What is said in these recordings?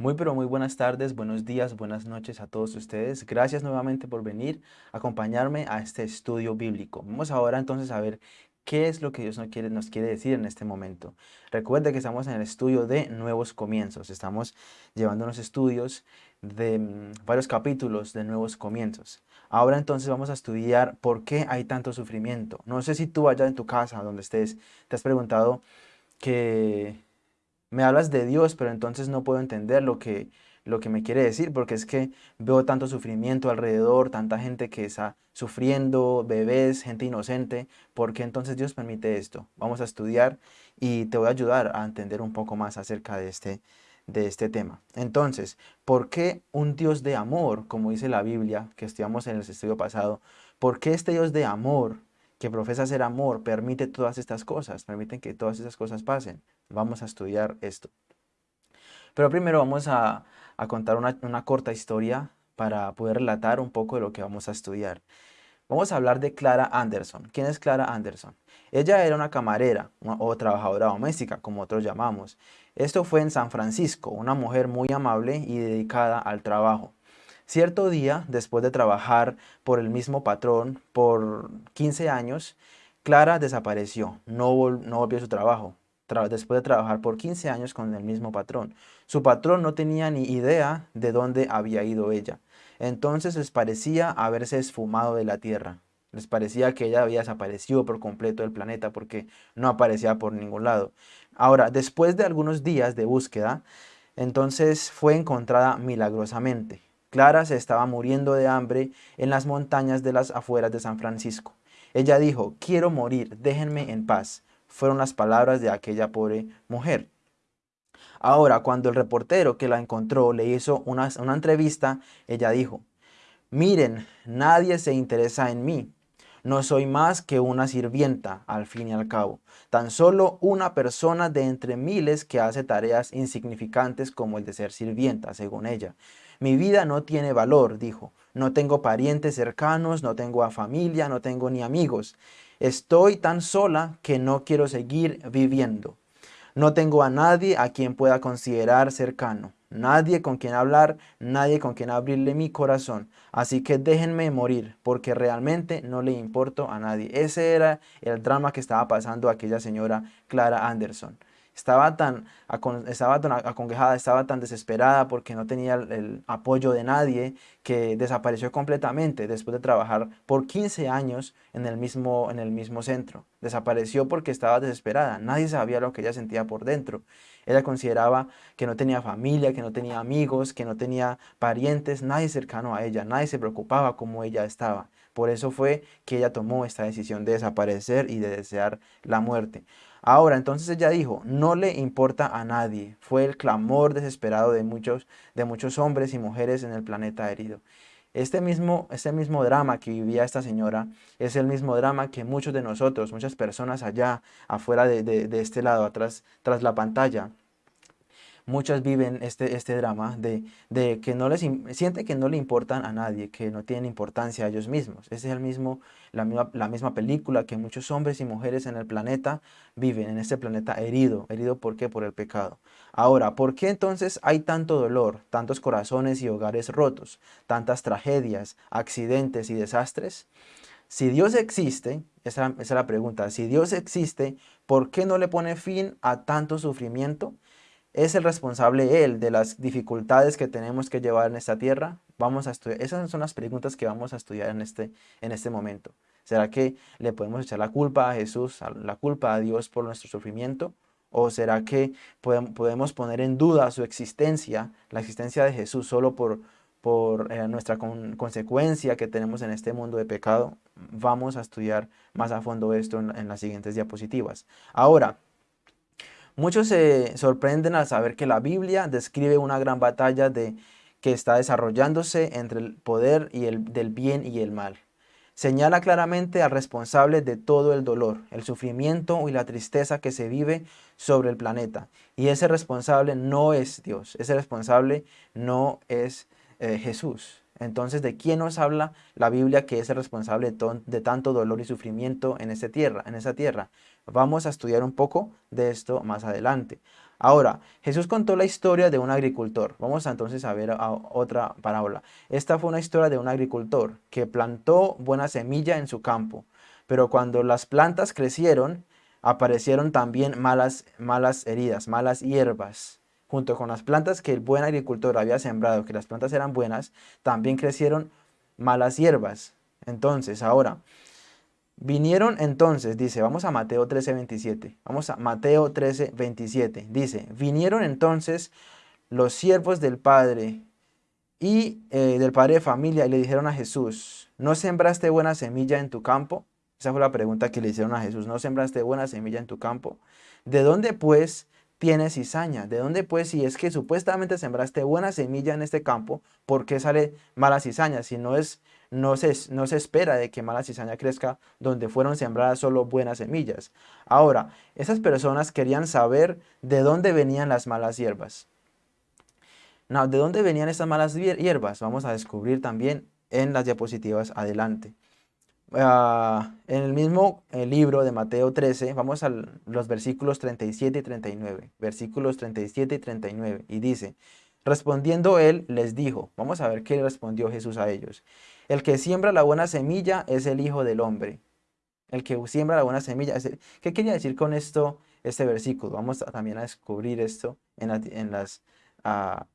Muy pero muy buenas tardes, buenos días, buenas noches a todos ustedes. Gracias nuevamente por venir a acompañarme a este estudio bíblico. Vamos ahora entonces a ver qué es lo que Dios nos quiere, decir en este momento. Recuerde que estamos en el estudio de nuevos comienzos. Estamos llevando unos estudios de mm, varios capítulos de nuevos comienzos. Ahora entonces vamos a estudiar por qué hay tanto sufrimiento. No sé si tú allá en tu casa, donde estés, te has preguntado que me hablas de Dios, pero entonces no puedo entender lo que, lo que me quiere decir, porque es que veo tanto sufrimiento alrededor, tanta gente que está sufriendo, bebés, gente inocente, ¿por qué entonces Dios permite esto? Vamos a estudiar y te voy a ayudar a entender un poco más acerca de este, de este tema. Entonces, ¿por qué un Dios de amor, como dice la Biblia, que estudiamos en el estudio pasado, por qué este Dios de amor que profesa ser amor permite todas estas cosas, permiten que todas esas cosas pasen. Vamos a estudiar esto. Pero primero vamos a, contar una, una, corta historia para poder relatar un poco de lo que vamos a estudiar. Vamos a hablar de Clara Anderson. ¿Quién es Clara Anderson? Ella era una camarera o trabajadora doméstica, como otros llamamos. Esto fue en San Francisco, una mujer muy amable y dedicada al trabajo. Cierto día, después de trabajar por el mismo patrón por 15 años, Clara desapareció, no, volvió a su trabajo, después de trabajar por 15 años con el mismo patrón. Su patrón no tenía ni idea de dónde había ido ella. Entonces les parecía haberse esfumado de la tierra. Les parecía que ella había desaparecido por completo del planeta porque no aparecía por ningún lado. Ahora, después de algunos días de búsqueda, entonces fue encontrada milagrosamente. Clara se estaba muriendo de hambre en las montañas de las afueras de San Francisco. Ella dijo, quiero morir, déjenme en paz. Fueron las palabras de aquella pobre mujer. Ahora, cuando el reportero que la encontró le hizo una, una entrevista, ella dijo, miren, nadie se interesa en mí. No soy más que una sirvienta, al fin y al cabo. Tan solo una persona de entre miles que hace tareas insignificantes como el de ser sirvienta, según ella. Mi vida no tiene valor, dijo. No tengo parientes cercanos, no tengo a familia, no tengo ni amigos. Estoy tan sola que no quiero seguir viviendo. No tengo a nadie a quien pueda considerar cercano. Nadie con quien hablar, nadie con quien abrirle mi corazón. Así que déjenme morir, porque realmente no le importo a nadie. Ese era el drama que estaba pasando aquella señora Clara Anderson. Estaba tan, estaba tan estaba tan desesperada porque no tenía el, apoyo de nadie que desapareció completamente después de trabajar por 15 años en el, mismo, en el mismo centro. Desapareció porque estaba desesperada, nadie sabía lo que ella sentía por dentro. Ella consideraba que no tenía familia, que no tenía amigos, que no tenía parientes, nadie cercano a ella, nadie se preocupaba como ella estaba. Por eso fue que ella tomó esta decisión de desaparecer y de desear la muerte. Ahora, entonces ella dijo, no le importa a nadie. Fue el clamor desesperado de muchos, de muchos hombres y mujeres en el planeta herido. Este mismo, este mismo drama que vivía esta señora es el mismo drama que muchos de nosotros, muchas personas allá afuera de, de este lado, atrás, tras la pantalla, muchas viven este, este drama de, de que no les siente que no le importan a nadie, que no tienen importancia a ellos mismos. Esa es el mismo, la, misma, la misma película que muchos hombres y mujeres en el planeta viven, en este planeta herido. ¿Herido por qué? Por el pecado. Ahora, ¿por qué entonces hay tanto dolor, tantos corazones y hogares rotos, tantas tragedias, accidentes y desastres? Si Dios existe, esa, esa es la pregunta, si Dios existe, ¿por qué no le pone fin a tanto sufrimiento? ¿Es el responsable Él de las dificultades que tenemos que llevar en esta tierra? Vamos a estudiar. Esas son las preguntas que vamos a estudiar en este, en este momento. ¿Será que le podemos echar la culpa a Jesús, la culpa a Dios por nuestro sufrimiento? ¿O será que podemos poner en duda su existencia, la existencia de Jesús, solo por, por eh, nuestra consecuencia que tenemos en este mundo de pecado? Vamos a estudiar más a fondo esto en las siguientes diapositivas. Ahora, Muchos se sorprenden al saber que la Biblia describe una gran batalla de, que está desarrollándose entre el poder y el, del bien y el mal. Señala claramente al responsable de todo el dolor, el sufrimiento y la tristeza que se vive sobre el planeta. Y ese responsable no es Dios, ese responsable no es eh, Jesús. Entonces, ¿de quién nos habla la Biblia que es el responsable de, tanto dolor y sufrimiento en, esta en esa tierra? Vamos a estudiar un poco de esto más adelante. Ahora, Jesús contó la historia de un agricultor. Vamos entonces a ver otra parábola. Esta fue una historia de un agricultor que plantó buena semilla en su campo, pero cuando las plantas crecieron, aparecieron también malas, malas heridas, malas hierbas. Junto con las plantas que el buen agricultor había sembrado, que las plantas eran buenas, también crecieron malas hierbas. Entonces, ahora, Vinieron entonces, dice, vamos a Mateo 13, 27. Vamos a Mateo 13, 27. Dice, vinieron entonces los siervos del Padre y eh, del Padre de familia y le dijeron a Jesús, ¿no sembraste buena semilla en tu campo? Esa fue la pregunta que le hicieron a Jesús, ¿no sembraste buena semilla en tu campo? ¿De dónde pues tienes cizaña? ¿De dónde pues si es que supuestamente sembraste buena semilla en este campo, por qué sale mala cizaña? Si no es no se, no se espera de que mala cizaña crezca donde fueron sembradas solo buenas semillas. Ahora, esas personas querían saber de dónde venían las malas hierbas. ¿De dónde venían estas malas hierbas? Vamos a descubrir también en las diapositivas adelante. Ah, en el mismo eh, libro de Mateo 13, vamos a los versículos 37 y 39. Versículos 37 y 39. Y dice, respondiendo él, les dijo, vamos a ver qué respondió Jesús a ellos. El que siembra la buena semilla es el Hijo del Hombre. El que siembra la buena semilla. Es ¿Qué quería decir con esto este versículo? Vamos también a descubrir esto en, las ah,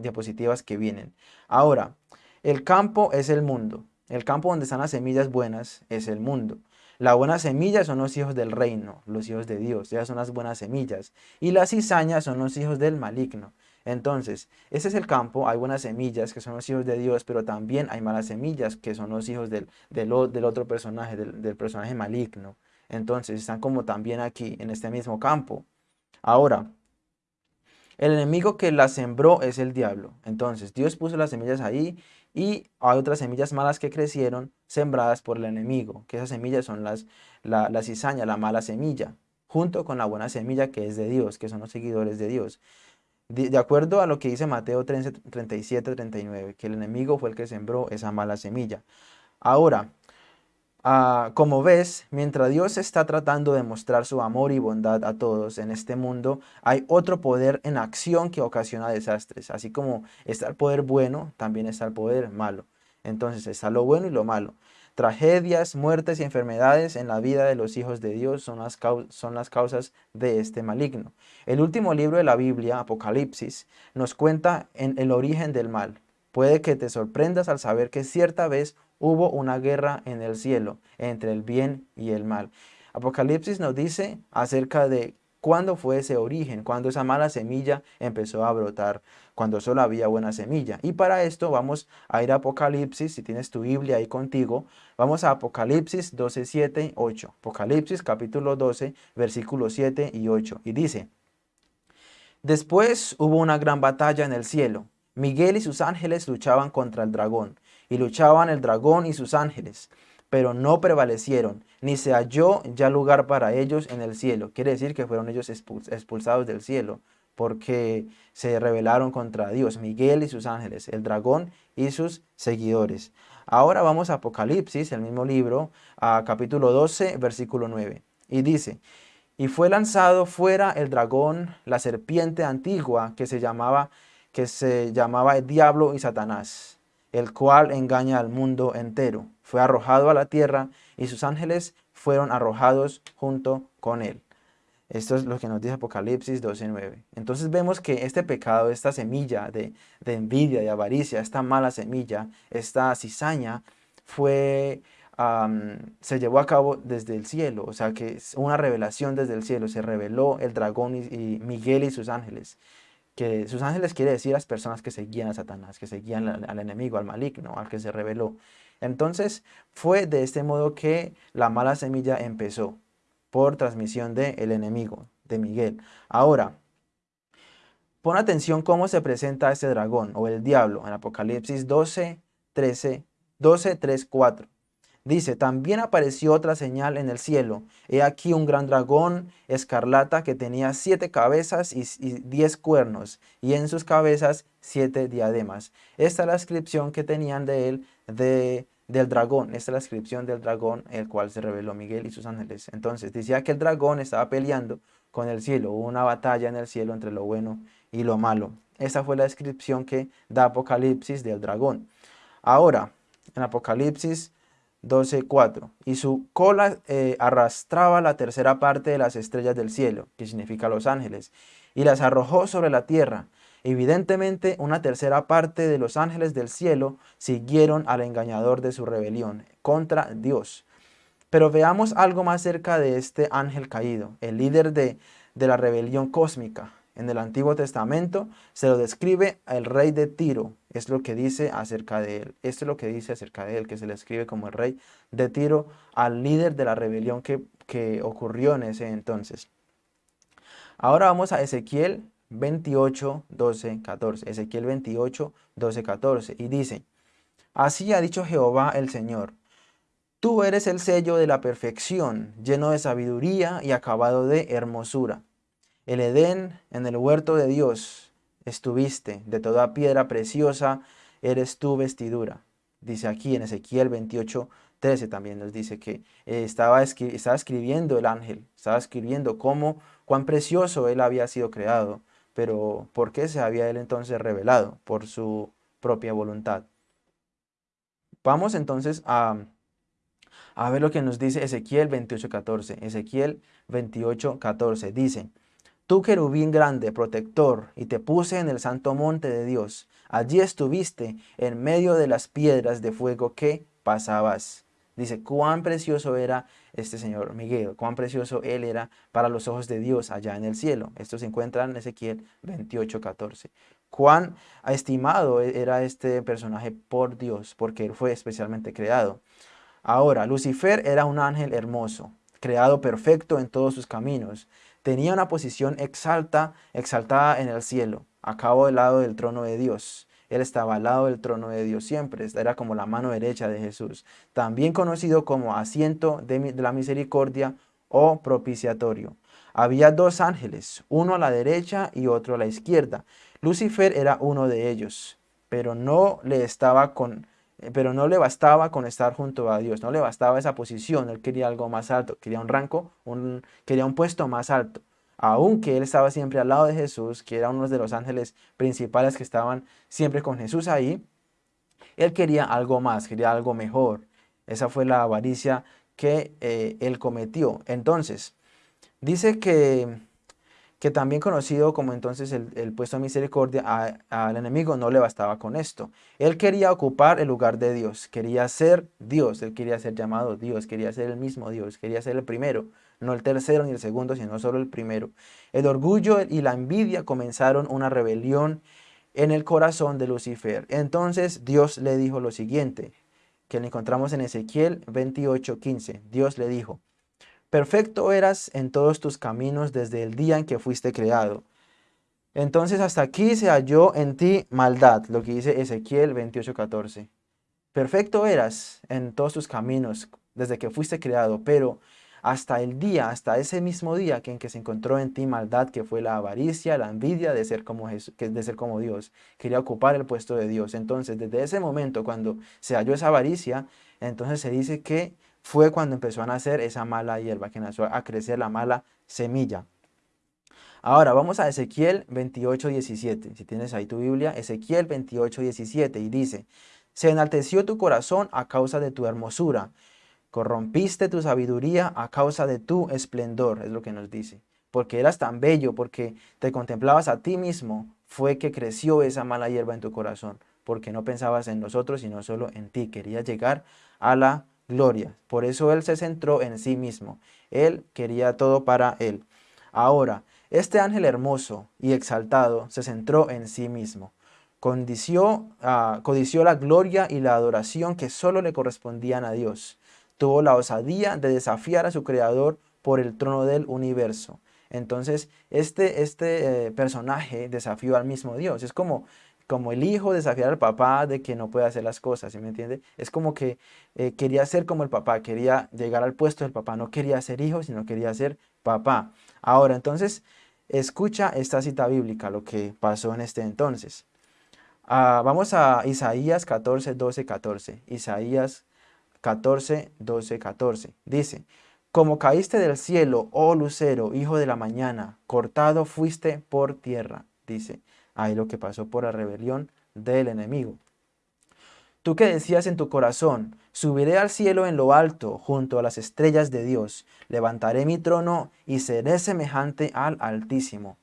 diapositivas que vienen. Ahora, el campo es el mundo. El campo donde están las semillas buenas es el mundo. La buena semilla son los hijos del reino, los hijos de Dios, ya son las buenas semillas. Y las cizañas son los hijos del maligno. Entonces, ese es el campo, hay buenas semillas que son los hijos de Dios, pero también hay malas semillas que son los hijos del, del, otro personaje, del, personaje maligno. Entonces, están como también aquí, en este mismo campo. Ahora, el enemigo que la sembró es el diablo. Entonces, Dios puso las semillas ahí y hay otras semillas malas que crecieron sembradas por el enemigo, que esas semillas son las, la, la cizaña, la mala semilla, junto con la buena semilla que es de Dios, que son los seguidores de Dios de, acuerdo a lo que dice Mateo 37, 39, que el enemigo fue el que sembró esa mala semilla. Ahora, ah, como ves, mientras Dios está tratando de mostrar su amor y bondad a todos en este mundo, hay otro poder en acción que ocasiona desastres. Así como está el poder bueno, también está el poder malo. Entonces está lo bueno y lo malo. Tragedias, muertes y enfermedades en la vida de los hijos de Dios son las, causas de este maligno. El último libro de la Biblia, Apocalipsis, nos cuenta en el origen del mal. Puede que te sorprendas al saber que cierta vez hubo una guerra en el cielo entre el bien y el mal. Apocalipsis nos dice acerca de cuándo fue ese origen, cuándo esa mala semilla empezó a brotar cuando solo había buena semilla. Y para esto vamos a ir a Apocalipsis, si tienes tu Biblia ahí contigo, vamos a Apocalipsis 12, 7, 8. Apocalipsis capítulo 12, versículos 7 y 8. Y dice, Después hubo una gran batalla en el cielo. Miguel y sus ángeles luchaban contra el dragón, y luchaban el dragón y sus ángeles, pero no prevalecieron, ni se halló ya lugar para ellos en el cielo. Quiere decir que fueron ellos expulsados del cielo porque se rebelaron contra Dios, Miguel y sus ángeles, el dragón y sus seguidores. Ahora vamos a Apocalipsis, el mismo libro, a capítulo 12, versículo 9. Y dice, y fue lanzado fuera el dragón, la serpiente antigua que se llamaba, que se llamaba el diablo y Satanás, el cual engaña al mundo entero. Fue arrojado a la tierra y sus ángeles fueron arrojados junto con él. Esto es lo que nos dice Apocalipsis 12.9. Entonces vemos que este pecado, esta semilla de, envidia, de avaricia, esta mala semilla, esta cizaña, fue, se llevó a cabo desde el cielo. O sea que es una revelación desde el cielo. Se reveló el dragón y, Miguel y sus ángeles. Que sus ángeles quiere decir las personas que seguían a Satanás, que seguían al enemigo, al maligno, al que se reveló. Entonces fue de este modo que la mala semilla empezó por transmisión del enemigo, de Miguel. Ahora, pon atención cómo se presenta este dragón o el diablo en Apocalipsis 12, 13, 12, 3, 4. Dice, también apareció otra señal en el cielo. He aquí un gran dragón escarlata que tenía siete cabezas y, diez cuernos, y en sus cabezas siete diademas. Esta es la descripción que tenían de él de del dragón. Esta es la descripción del dragón, el cual se reveló Miguel y sus ángeles. Entonces, decía que el dragón estaba peleando con el cielo. Hubo una batalla en el cielo entre lo bueno y lo malo. Esa fue la descripción que da Apocalipsis del dragón. Ahora, en Apocalipsis 12.4, y su cola eh, arrastraba la tercera parte de las estrellas del cielo, que significa los ángeles, y las arrojó sobre la tierra. Evidentemente, una tercera parte de los ángeles del cielo siguieron al engañador de su rebelión contra Dios. Pero veamos algo más cerca de este ángel caído, el líder de, de la rebelión cósmica. En el Antiguo Testamento se lo describe el rey de Tiro, es lo que dice acerca de él. Esto es lo que dice acerca de él, que se le escribe como el rey de Tiro al líder de la rebelión que, que ocurrió en ese entonces. Ahora vamos a Ezequiel 28, 12, 14. Ezequiel 28, 12, 14. Y dice, Así ha dicho Jehová el Señor, Tú eres el sello de la perfección, lleno de sabiduría y acabado de hermosura. El Edén, en el huerto de Dios, estuviste, de toda piedra preciosa eres tu vestidura. Dice aquí en Ezequiel 28, 13 también nos dice que eh, estaba, estaba escribiendo el ángel, estaba escribiendo cómo, cuán precioso él había sido creado, pero ¿por qué se había él entonces revelado? Por su propia voluntad. Vamos entonces a, a ver lo que nos dice Ezequiel 28.14. Ezequiel 28.14 dice, Tú querubín grande, protector, y te puse en el santo monte de Dios. Allí estuviste en medio de las piedras de fuego que pasabas. Dice, cuán precioso era este señor Miguel, cuán precioso él era para los ojos de Dios allá en el cielo. Esto se encuentra en Ezequiel 28, 14. Cuán estimado era este personaje por Dios, porque él fue especialmente creado. Ahora, Lucifer era un ángel hermoso, creado perfecto en todos sus caminos tenía una posición exalta, exaltada en el cielo, a cabo del lado del trono de Dios. Él estaba al lado del trono de Dios siempre, era como la mano derecha de Jesús, también conocido como asiento de, la misericordia o propiciatorio. Había dos ángeles, uno a la derecha y otro a la izquierda. Lucifer era uno de ellos, pero no le estaba con eh, pero no le bastaba con estar junto a Dios, no le bastaba esa posición, él quería algo más alto, quería un rango, un, quería un puesto más alto. Aunque él estaba siempre al lado de Jesús, que era uno de los ángeles principales que estaban siempre con Jesús ahí, él quería algo más, quería algo mejor. Esa fue la avaricia que eh, él cometió. Entonces, dice que que también conocido como entonces el, puesto de misericordia, al enemigo no le bastaba con esto. Él quería ocupar el lugar de Dios, quería ser Dios, él quería ser llamado Dios, quería ser el mismo Dios, quería ser el primero, no el tercero ni el segundo, sino solo el primero. El orgullo y la envidia comenzaron una rebelión en el corazón de Lucifer. Entonces Dios le dijo lo siguiente, que lo encontramos en Ezequiel 28:15. Dios le dijo, Perfecto eras en todos tus caminos desde el día en que fuiste creado. Entonces hasta aquí se halló en ti maldad, lo que dice Ezequiel 28:14. Perfecto eras en todos tus caminos desde que fuiste creado, pero hasta el día, hasta ese mismo día que en que se encontró en ti maldad, que fue la avaricia, la envidia de ser como, de ser como Dios. Quería ocupar el puesto de Dios. Entonces, desde ese momento, cuando se halló esa avaricia, entonces se dice que fue cuando empezó a nacer esa mala hierba, que nació a crecer la mala semilla. Ahora vamos a Ezequiel 28, 17. Si tienes ahí tu Biblia, Ezequiel 28, 17 y dice, Se enalteció tu corazón a causa de tu hermosura, corrompiste tu sabiduría a causa de tu esplendor, es lo que nos dice. Porque eras tan bello, porque te contemplabas a ti mismo, fue que creció esa mala hierba en tu corazón, porque no pensabas en nosotros, sino solo en ti. Querías llegar a la gloria. Por eso él se centró en sí mismo. Él quería todo para él. Ahora, este ángel hermoso y exaltado se centró en sí mismo. Condició, ah, codició la gloria y la adoración que solo le correspondían a Dios. Tuvo la osadía de desafiar a su creador por el trono del universo. Entonces, este, este eh, personaje desafió al mismo Dios. Es como como el hijo desafiar al papá de que no puede hacer las cosas, ¿sí me entiende? Es como que eh, quería ser como el papá, quería llegar al puesto del papá, no quería ser hijo, sino quería ser papá. Ahora, entonces, escucha esta cita bíblica, lo que pasó en este entonces. Ah, vamos a Isaías 14, 12, 14. Isaías 14, 12, 14. Dice, Como caíste del cielo, oh lucero, hijo de la mañana, cortado fuiste por tierra, dice. Ahí lo que pasó por la rebelión del enemigo. Tú que decías en tu corazón, subiré al cielo en lo alto, junto a las estrellas de Dios, levantaré mi trono y seré semejante al Altísimo.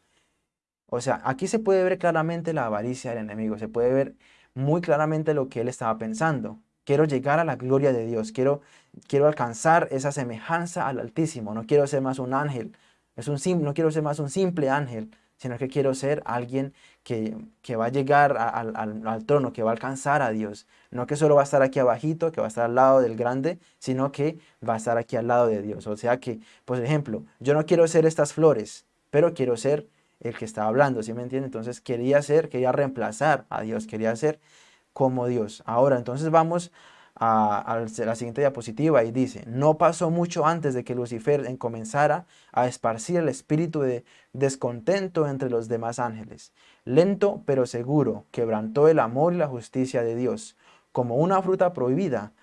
O sea, aquí se puede ver claramente la avaricia del enemigo, se puede ver muy claramente lo que él estaba pensando. Quiero llegar a la gloria de Dios, quiero, quiero alcanzar esa semejanza al Altísimo, no quiero ser más un ángel, es un, no quiero ser más un simple ángel, sino que quiero ser alguien que, va a llegar al, trono, que va a alcanzar a Dios. No que solo va a estar aquí abajito, que va a estar al lado del grande, sino que va a estar aquí al lado de Dios. O sea que, por ejemplo, yo no quiero ser estas flores, pero quiero ser el que estaba hablando, ¿sí me entiende? Entonces quería ser, quería reemplazar a Dios, quería ser como Dios. Ahora, entonces vamos a, la siguiente diapositiva y dice, no pasó mucho antes de que Lucifer comenzara a esparcir el espíritu de descontento entre los demás ángeles. Lento pero seguro, quebrantó el amor y la justicia de Dios. Como una fruta prohibida,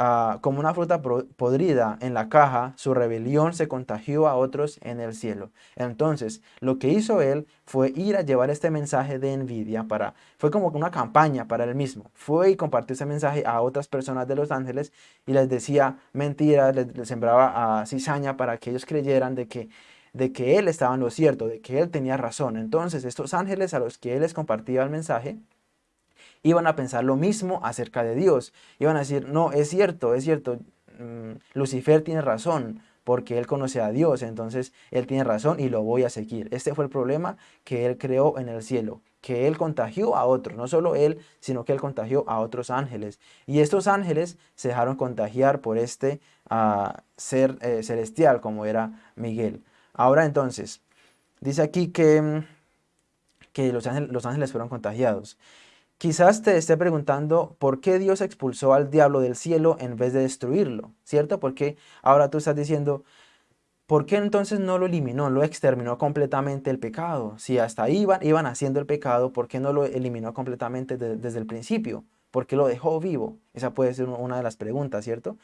Ah, como una fruta podrida en la caja, su rebelión se contagió a otros en el cielo. Entonces, lo que hizo él fue ir a llevar este mensaje de envidia para, fue como una campaña para él mismo. Fue y compartió ese mensaje a otras personas de los ángeles y les decía mentiras, les, sembraba a cizaña para que ellos creyeran de que de que él estaba en lo cierto, de que él tenía razón. Entonces, estos ángeles a los que él les compartía el mensaje, iban a pensar lo mismo acerca de Dios. Iban a decir, no, es cierto, es cierto, mm, Lucifer tiene razón, porque él conoce a Dios, entonces él tiene razón y lo voy a seguir. Este fue el problema que él creó en el cielo, que él contagió a otros, no solo él, sino que él contagió a otros ángeles. Y estos ángeles se dejaron contagiar por este ah, ser eh, celestial, como era Miguel. Ahora entonces, dice aquí que, mm, que los, ángeles, los ángeles fueron contagiados. Quizás te esté preguntando por qué Dios expulsó al diablo del cielo en vez de destruirlo, ¿cierto? Porque ahora tú estás diciendo, ¿por qué entonces no lo eliminó, lo exterminó completamente el pecado? Si hasta ahí iban, iban haciendo el pecado, ¿por qué no lo eliminó completamente desde el principio? ¿Por qué lo dejó vivo? Esa puede ser una de las preguntas, ¿cierto?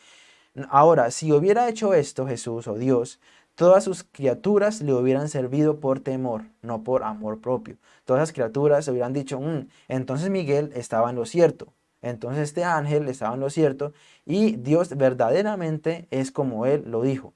Ahora, si hubiera hecho esto Jesús o Dios, todas sus criaturas le hubieran servido por temor, no por amor propio. Todas las criaturas hubieran dicho, mm, entonces Miguel estaba en lo cierto, entonces este ángel estaba en lo cierto y Dios verdaderamente es como él lo dijo.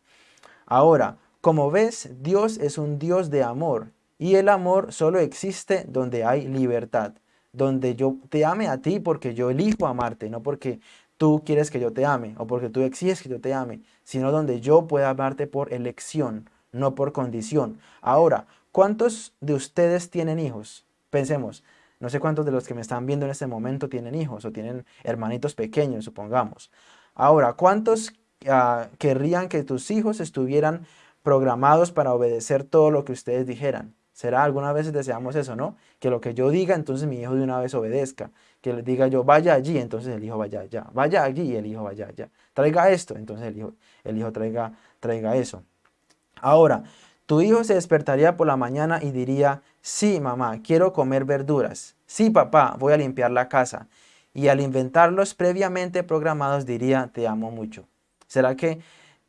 Ahora, como ves, Dios es un Dios de amor y el amor solo existe donde hay libertad, donde yo te ame a ti porque yo elijo amarte, no porque tú quieres que yo te ame o porque tú exiges que yo te ame, sino donde yo pueda amarte por elección, no por condición. Ahora, ¿cuántos de ustedes tienen hijos? Pensemos, no sé cuántos de los que me están viendo en este momento tienen hijos o tienen hermanitos pequeños, supongamos. Ahora, ¿cuántos ah, querrían que tus hijos estuvieran programados para obedecer todo lo que ustedes dijeran? ¿Será alguna vez deseamos eso, no? Que lo que yo diga, entonces mi hijo de una vez obedezca. Que le diga yo, vaya allí, entonces el hijo vaya allá. Vaya allí y el hijo vaya allá. Traiga esto, entonces el hijo, el hijo traiga, traiga eso. Ahora, tu hijo se despertaría por la mañana y diría, sí mamá, quiero comer verduras. Sí papá, voy a limpiar la casa. Y al inventarlos previamente programados diría, te amo mucho. ¿Será que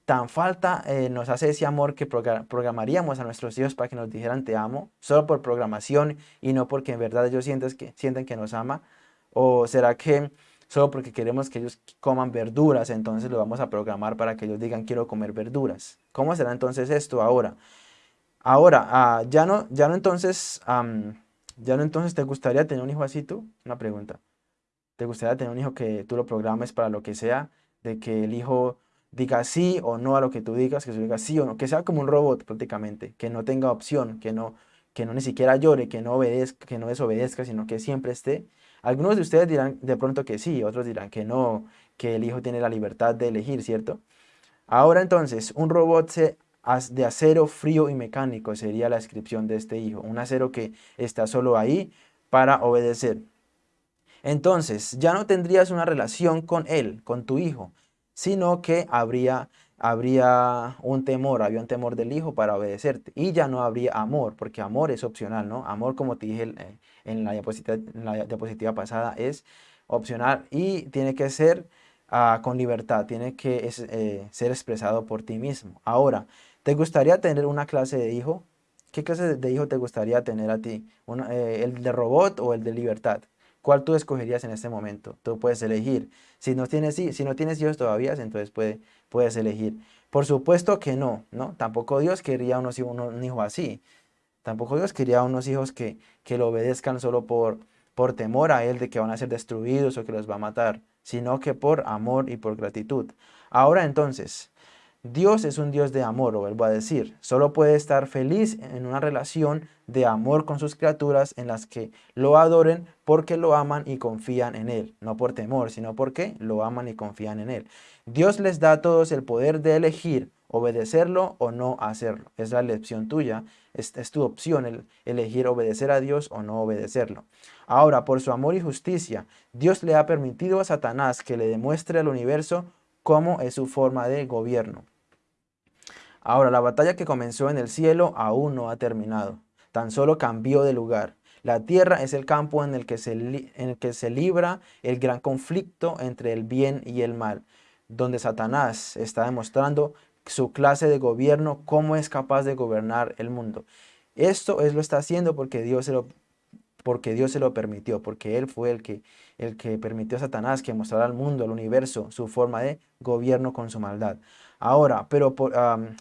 tan falta eh, nos hace ese amor que programaríamos a nuestros hijos para que nos dijeran te amo, solo por programación y no porque en verdad ellos sienten que, sienten que nos ama? ¿O será que solo porque queremos que ellos coman verduras, entonces lo vamos a programar para que ellos digan quiero comer verduras? ¿Cómo será entonces esto ahora? Ahora, ah, ya, no, ya no entonces, ya no entonces te gustaría tener un hijo así tú? Una pregunta. ¿Te gustaría tener un hijo que tú lo programes para lo que sea? De que el hijo diga sí o no a lo que tú digas, que se diga sí o no, que sea como un robot prácticamente, que no tenga opción, que no, que no ni siquiera llore, que no obedezca, que no desobedezca, sino que siempre esté. Algunos de ustedes dirán de pronto que sí, otros dirán que no, que el hijo tiene la libertad de elegir, ¿cierto? Ahora entonces, un robot de acero frío y mecánico sería la descripción de este hijo, un acero que está solo ahí para obedecer. Entonces, ya no tendrías una relación con él, con tu hijo, sino que habría, habría un temor, había un temor del hijo para obedecerte y ya no habría amor, porque amor es opcional, ¿no? Amor, como te dije eh, en la diapositiva, la diapositiva pasada, es opcional y tiene que ser ah, con libertad, tiene que eh, ser expresado por ti mismo. Ahora, ¿te gustaría tener una clase de hijo? ¿Qué clase de hijo te gustaría tener a ti? Eh, ¿El de robot o el de libertad? ¿Cuál tú escogerías en este momento? Tú puedes elegir. Si no tienes, si no tienes hijos todavía, entonces puedes elegir. Por supuesto que no, ¿no? Tampoco Dios quería unos, un hijo así. Tampoco Dios quería unos hijos que, que lo obedezcan solo por, por temor a Él de que van a ser destruidos o que los va a matar, sino que por amor y por gratitud. Ahora entonces, Dios es un Dios de amor, o vuelvo a decir, solo puede estar feliz en una relación de amor con sus criaturas en las que lo adoren porque lo aman y confían en Él, no por temor, sino porque lo aman y confían en Él. Dios les da a todos el poder de elegir obedecerlo o no hacerlo. Es la elección tuya, es, tu opción el elegir obedecer a Dios o no obedecerlo. Ahora, por su amor y justicia, Dios le ha permitido a Satanás que le demuestre al universo cómo es su forma de gobierno. Ahora, la batalla que comenzó en el cielo aún no ha terminado, tan solo cambió de lugar. La tierra es el campo en el, que se en el que se libra el gran conflicto entre el bien y el mal, donde Satanás está demostrando su clase de gobierno, cómo es capaz de gobernar el mundo. Esto es lo está haciendo porque Dios se lo, porque Dios se lo permitió, porque Él fue el que, el que permitió a Satanás que mostrara al mundo, al universo, su forma de gobierno con su maldad. Ahora, pero por,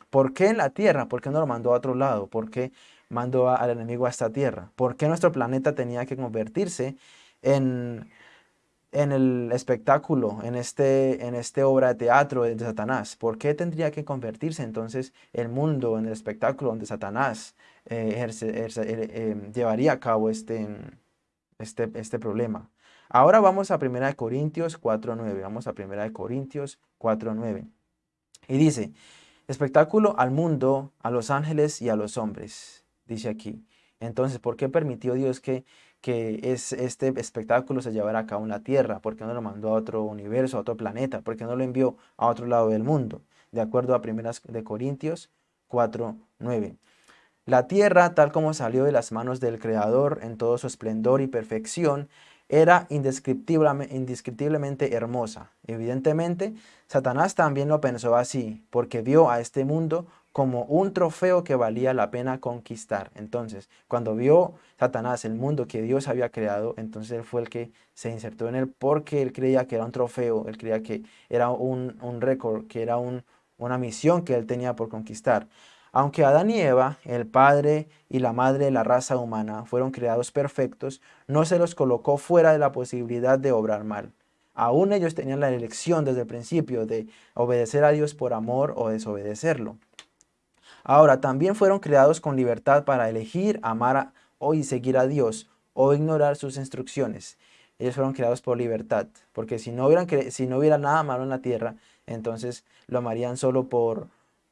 ¿por qué en la tierra? ¿Por qué no lo mandó a otro lado? ¿Por qué mandó al enemigo a esta tierra? ¿Por qué nuestro planeta tenía que convertirse en, en el espectáculo, en este, en este obra de teatro de Satanás? ¿Por qué tendría que convertirse entonces el mundo en el espectáculo donde Satanás eh, eh, llevaría a cabo este, este, este problema? Ahora vamos a 1 Corintios 4.9. Vamos a 1 Corintios 4.9. Y dice, espectáculo al mundo, a los ángeles y a los hombres, dice aquí. Entonces, ¿por qué permitió Dios que, que es, este espectáculo se llevara a cabo en la tierra? ¿Por qué no lo mandó a otro universo, a otro planeta? ¿Por qué no lo envió a otro lado del mundo? De acuerdo a 1 de Corintios 4, 9. La tierra, tal como salió de las manos del Creador en todo su esplendor y perfección, era indescriptiblemente hermosa. Evidentemente, Satanás también lo pensó así, porque vio a este mundo como un trofeo que valía la pena conquistar. Entonces, cuando vio Satanás el mundo que Dios había creado, entonces él fue el que se insertó en él porque él creía que era un trofeo, él creía que era un, récord, que era una misión que él tenía por conquistar. Aunque Adán y Eva, el padre y la madre de la raza humana, fueron creados perfectos, no se los colocó fuera de la posibilidad de obrar mal. Aún ellos tenían la elección desde el principio de obedecer a Dios por amor o desobedecerlo. Ahora, también fueron creados con libertad para elegir, amar o seguir a Dios o ignorar sus instrucciones. Ellos fueron creados por libertad, porque si no, hubieran, si no hubiera nada malo en la tierra, entonces lo amarían solo por,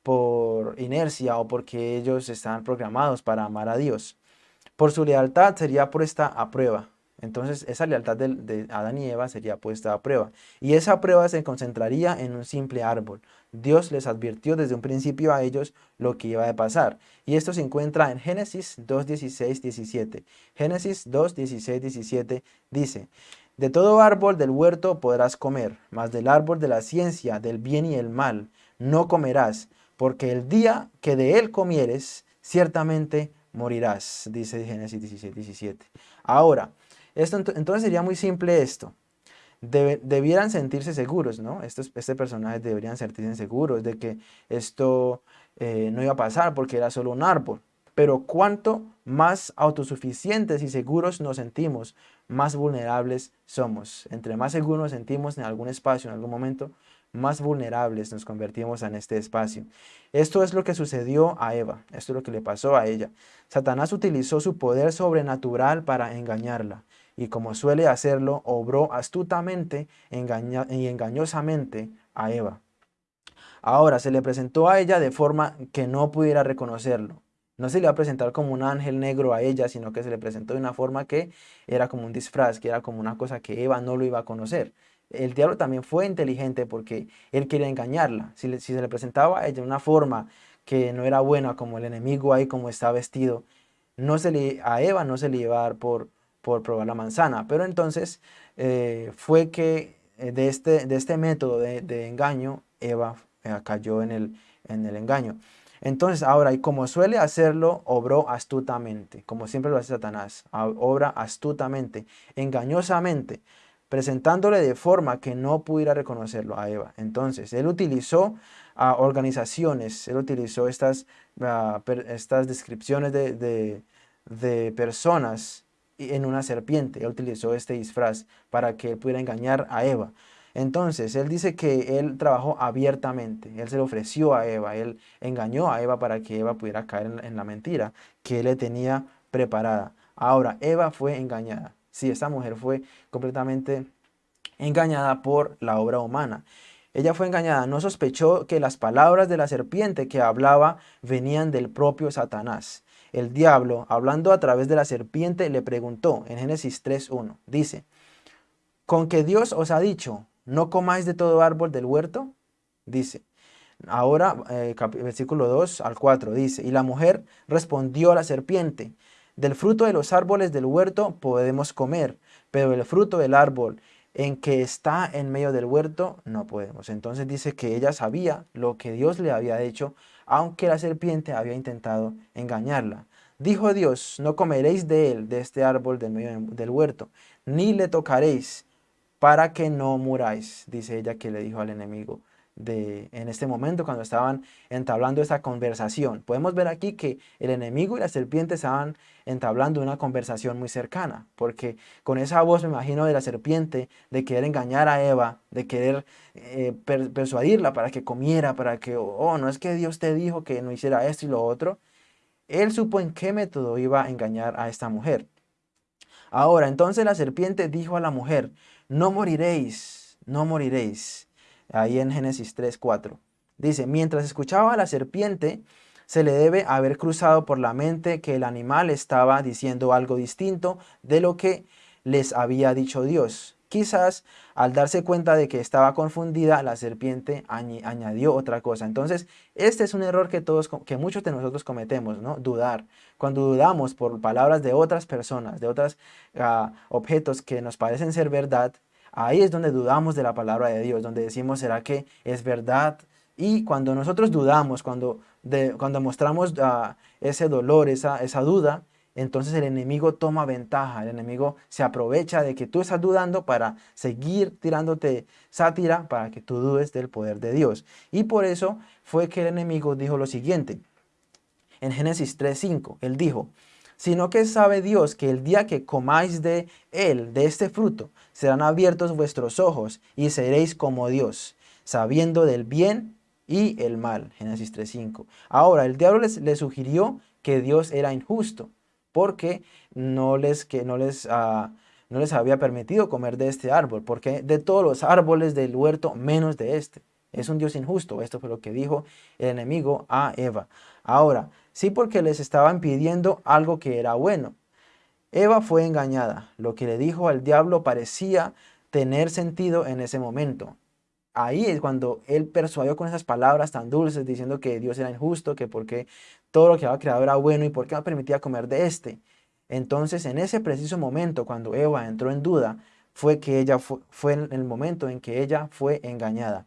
por inercia o porque ellos están programados para amar a Dios. Por su lealtad sería puesta a prueba. Entonces esa lealtad de, Adán y Eva sería puesta a prueba. Y esa prueba se concentraría en un simple árbol. Dios les advirtió desde un principio a ellos lo que iba a pasar. Y esto se encuentra en Génesis 2, 16, 17. Génesis 2, 16, 17 dice, De todo árbol del huerto podrás comer, mas del árbol de la ciencia, del bien y el mal, no comerás, porque el día que de él comieres, ciertamente morirás, dice Génesis 17, 17. Ahora, esto, entonces sería muy simple esto. debieran sentirse seguros, ¿no? Estos, este personaje deberían sentirse seguros de que esto eh, no iba a pasar porque era solo un árbol. Pero cuanto más autosuficientes y seguros nos sentimos, más vulnerables somos. Entre más seguros nos sentimos en algún espacio, en algún momento, más vulnerables nos convertimos en este espacio. Esto es lo que sucedió a Eva, esto es lo que le pasó a ella. Satanás utilizó su poder sobrenatural para engañarla y como suele hacerlo, obró astutamente y engañosamente a Eva. Ahora se le presentó a ella de forma que no pudiera reconocerlo. No se le va a presentar como un ángel negro a ella, sino que se le presentó de una forma que era como un disfraz, que era como una cosa que Eva no lo iba a conocer el diablo también fue inteligente porque él quería engañarla. Si, se le presentaba a ella una forma que no era buena, como el enemigo ahí como está vestido, no se le, a Eva no se le iba a dar por, por probar la manzana. Pero entonces eh, fue que eh, de este, de este método de, engaño, Eva eh, cayó en el, en el engaño. Entonces ahora, y como suele hacerlo, obró astutamente, como siempre lo hace Satanás, obra astutamente, engañosamente, presentándole de forma que no pudiera reconocerlo a Eva. Entonces, él utilizó a organizaciones, él utilizó estas, ah, estas descripciones de, de, personas en una serpiente, él utilizó este disfraz para que él pudiera engañar a Eva. Entonces, él dice que él trabajó abiertamente, él se lo ofreció a Eva, él engañó a Eva para que Eva pudiera caer en, en la mentira que él le tenía preparada. Ahora, Eva fue engañada. Sí, esta mujer fue completamente engañada por la obra humana. Ella fue engañada, no sospechó que las palabras de la serpiente que hablaba venían del propio Satanás. El diablo, hablando a través de la serpiente, le preguntó en Génesis 3.1, dice, ¿con que Dios os ha dicho, no comáis de todo árbol del huerto? Dice, ahora eh, versículo 2 al 4, dice, y la mujer respondió a la serpiente, del fruto de los árboles del huerto podemos comer, pero el fruto del árbol en que está en medio del huerto, no podemos. Entonces dice que ella sabía lo que Dios le había hecho, aunque la serpiente había intentado engañarla. Dijo Dios, no comeréis de él, de este árbol del medio del huerto, ni le tocaréis, para que no muráis, dice ella que le dijo al enemigo de, en este momento cuando estaban entablando esta conversación. Podemos ver aquí que el enemigo y la serpiente estaban entablando una conversación muy cercana, porque con esa voz me imagino de la serpiente, de querer engañar a Eva, de querer eh, persuadirla para que comiera, para que, oh, no es que Dios te dijo que no hiciera esto y lo otro, él supo en qué método iba a engañar a esta mujer. Ahora, entonces la serpiente dijo a la mujer, no moriréis, no moriréis ahí en Génesis 3, 4. Dice, mientras escuchaba a la serpiente, se le debe haber cruzado por la mente que el animal estaba diciendo algo distinto de lo que les había dicho Dios. Quizás al darse cuenta de que estaba confundida, la serpiente añadió otra cosa. Entonces, este es un error que, todos, que muchos de nosotros cometemos, ¿no? Dudar. Cuando dudamos por palabras de otras personas, de otros ah, objetos que nos parecen ser verdad, Ahí es donde dudamos de la palabra de Dios, donde decimos, ¿será que es verdad? Y cuando nosotros dudamos, cuando, cuando mostramos ah, ese dolor, esa, esa duda, entonces el enemigo toma ventaja, el enemigo se aprovecha de que tú estás dudando para seguir tirándote sátira para que tú dudes del poder de Dios. Y por eso fue que el enemigo dijo lo siguiente, en Génesis 3.5, él dijo, sino que sabe Dios que el día que comáis de él, de este fruto, serán abiertos vuestros ojos y seréis como Dios, sabiendo del bien y el mal. Génesis 3.5. Ahora, el diablo les, sugirió que Dios era injusto, porque no les, que no les, ah, no les había permitido comer de este árbol, porque de todos los árboles del huerto, menos de este. Es un Dios injusto. Esto fue lo que dijo el enemigo a Eva. Ahora, sí porque les estaban pidiendo algo que era bueno. Eva fue engañada. Lo que le dijo al diablo parecía tener sentido en ese momento. Ahí es cuando él persuadió con esas palabras tan dulces diciendo que Dios era injusto, que porque todo lo que había creado era bueno y por qué no permitía comer de este. Entonces en ese preciso momento cuando Eva entró en duda fue que ella fue, fue el momento en que ella fue engañada.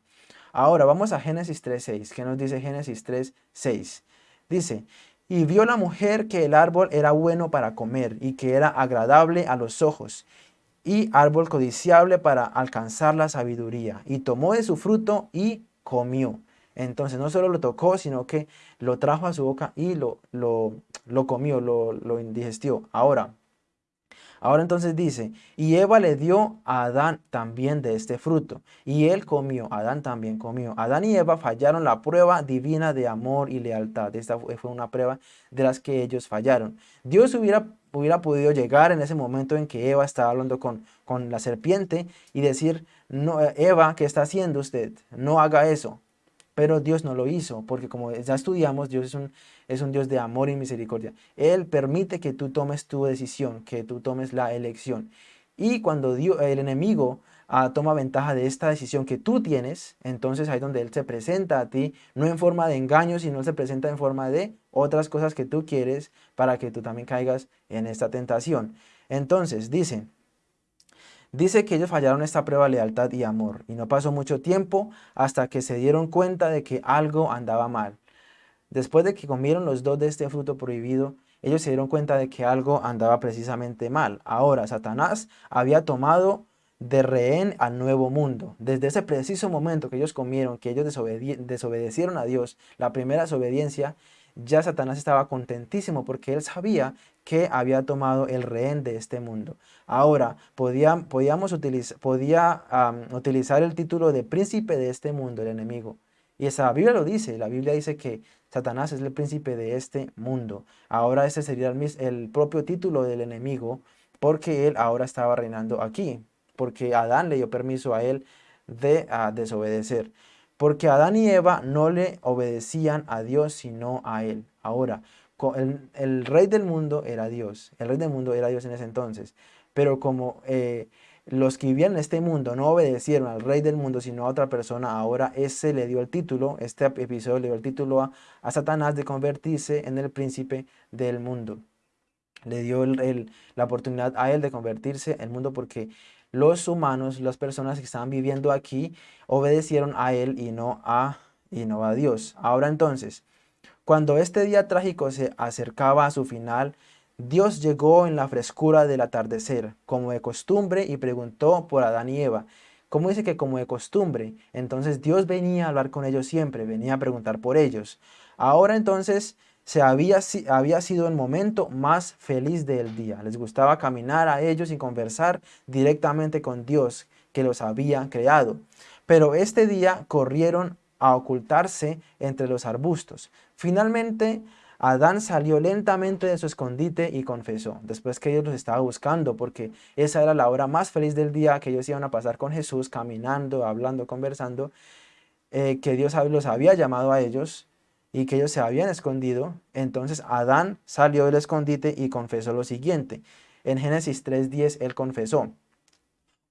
Ahora vamos a Génesis 3.6. ¿Qué nos dice Génesis 3.6? Dice, y vio la mujer que el árbol era bueno para comer y que era agradable a los ojos y árbol codiciable para alcanzar la sabiduría. Y tomó de su fruto y comió. Entonces no solo lo tocó, sino que lo trajo a su boca y lo, lo, lo comió, lo, lo indigestió. Ahora, Ahora entonces dice, y Eva le dio a Adán también de este fruto, y él comió, Adán también comió. Adán y Eva fallaron la prueba divina de amor y lealtad. Esta fue una prueba de las que ellos fallaron. Dios hubiera, hubiera podido llegar en ese momento en que Eva estaba hablando con, con la serpiente y decir, no, Eva, ¿qué está haciendo usted? No haga eso. Pero Dios no lo hizo, porque como ya estudiamos, Dios es un, es un Dios de amor y misericordia. Él permite que tú tomes tu decisión, que tú tomes la elección. Y cuando Dios, el enemigo ah, toma ventaja de esta decisión que tú tienes, entonces ahí donde Él se presenta a ti, no en forma de engaño, sino se presenta en forma de otras cosas que tú quieres para que tú también caigas en esta tentación. Entonces, dice, Dice que ellos fallaron esta prueba de lealtad y amor, y no pasó mucho tiempo hasta que se dieron cuenta de que algo andaba mal. Después de que comieron los dos de este fruto prohibido, ellos se dieron cuenta de que algo andaba precisamente mal. Ahora, Satanás había tomado de rehén al nuevo mundo. Desde ese preciso momento que ellos comieron, que ellos desobedecieron a Dios, la primera desobediencia, ya Satanás estaba contentísimo porque él sabía que había tomado el rehén de este mundo. Ahora, podía, podíamos podía utilizar el título de príncipe de este mundo, el enemigo. Y esa Biblia lo dice, la Biblia dice que Satanás es el príncipe de este mundo. Ahora ese sería el, el propio título del enemigo porque él ahora estaba reinando aquí, porque Adán le dio permiso a él de desobedecer. Porque Adán y Eva no le obedecían a Dios, sino a él. Ahora, el, el, rey del mundo era Dios. El rey del mundo era Dios en ese entonces. Pero como eh, los que vivían en este mundo no obedecieron al rey del mundo, sino a otra persona, ahora ese le dio el título, este episodio le dio el título a, a Satanás de convertirse en el príncipe del mundo. Le dio la oportunidad a él de convertirse en el mundo porque los humanos, las personas que estaban viviendo aquí, obedecieron a Él y no a, y no a Dios. Ahora entonces, cuando este día trágico se acercaba a su final, Dios llegó en la frescura del atardecer, como de costumbre, y preguntó por Adán y Eva. ¿Cómo dice que como de costumbre? Entonces Dios venía a hablar con ellos siempre, venía a preguntar por ellos. Ahora entonces se había, había sido el momento más feliz del día. Les gustaba caminar a ellos y conversar directamente con Dios que los había creado. Pero este día corrieron a ocultarse entre los arbustos. Finalmente, Adán salió lentamente de su escondite y confesó, después que ellos los estaba buscando, porque esa era la hora más feliz del día que ellos iban a pasar con Jesús, caminando, hablando, conversando, eh, que Dios los había llamado a ellos, y que ellos se habían escondido, entonces Adán salió del escondite y confesó lo siguiente. En Génesis 3.10 él confesó,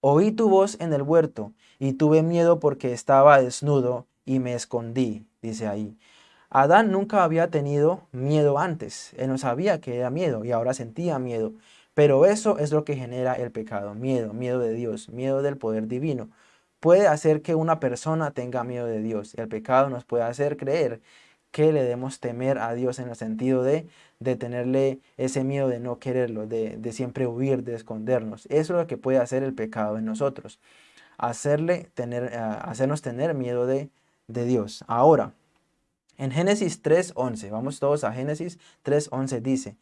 Oí tu voz en el huerto y tuve miedo porque estaba desnudo y me escondí, dice ahí. Adán nunca había tenido miedo antes, él no sabía que era miedo y ahora sentía miedo. Pero eso es lo que genera el pecado, miedo, miedo de Dios, miedo del poder divino. Puede hacer que una persona tenga miedo de Dios. El pecado nos puede hacer creer que le demos temer a Dios en el sentido de, tenerle ese miedo de no quererlo, de, siempre huir, de escondernos. Eso es lo que puede hacer el pecado en nosotros, hacerle tener, eh, hacernos tener miedo de Dios. Ahora, en Génesis 3.11, vamos todos a Génesis 3.11, dice,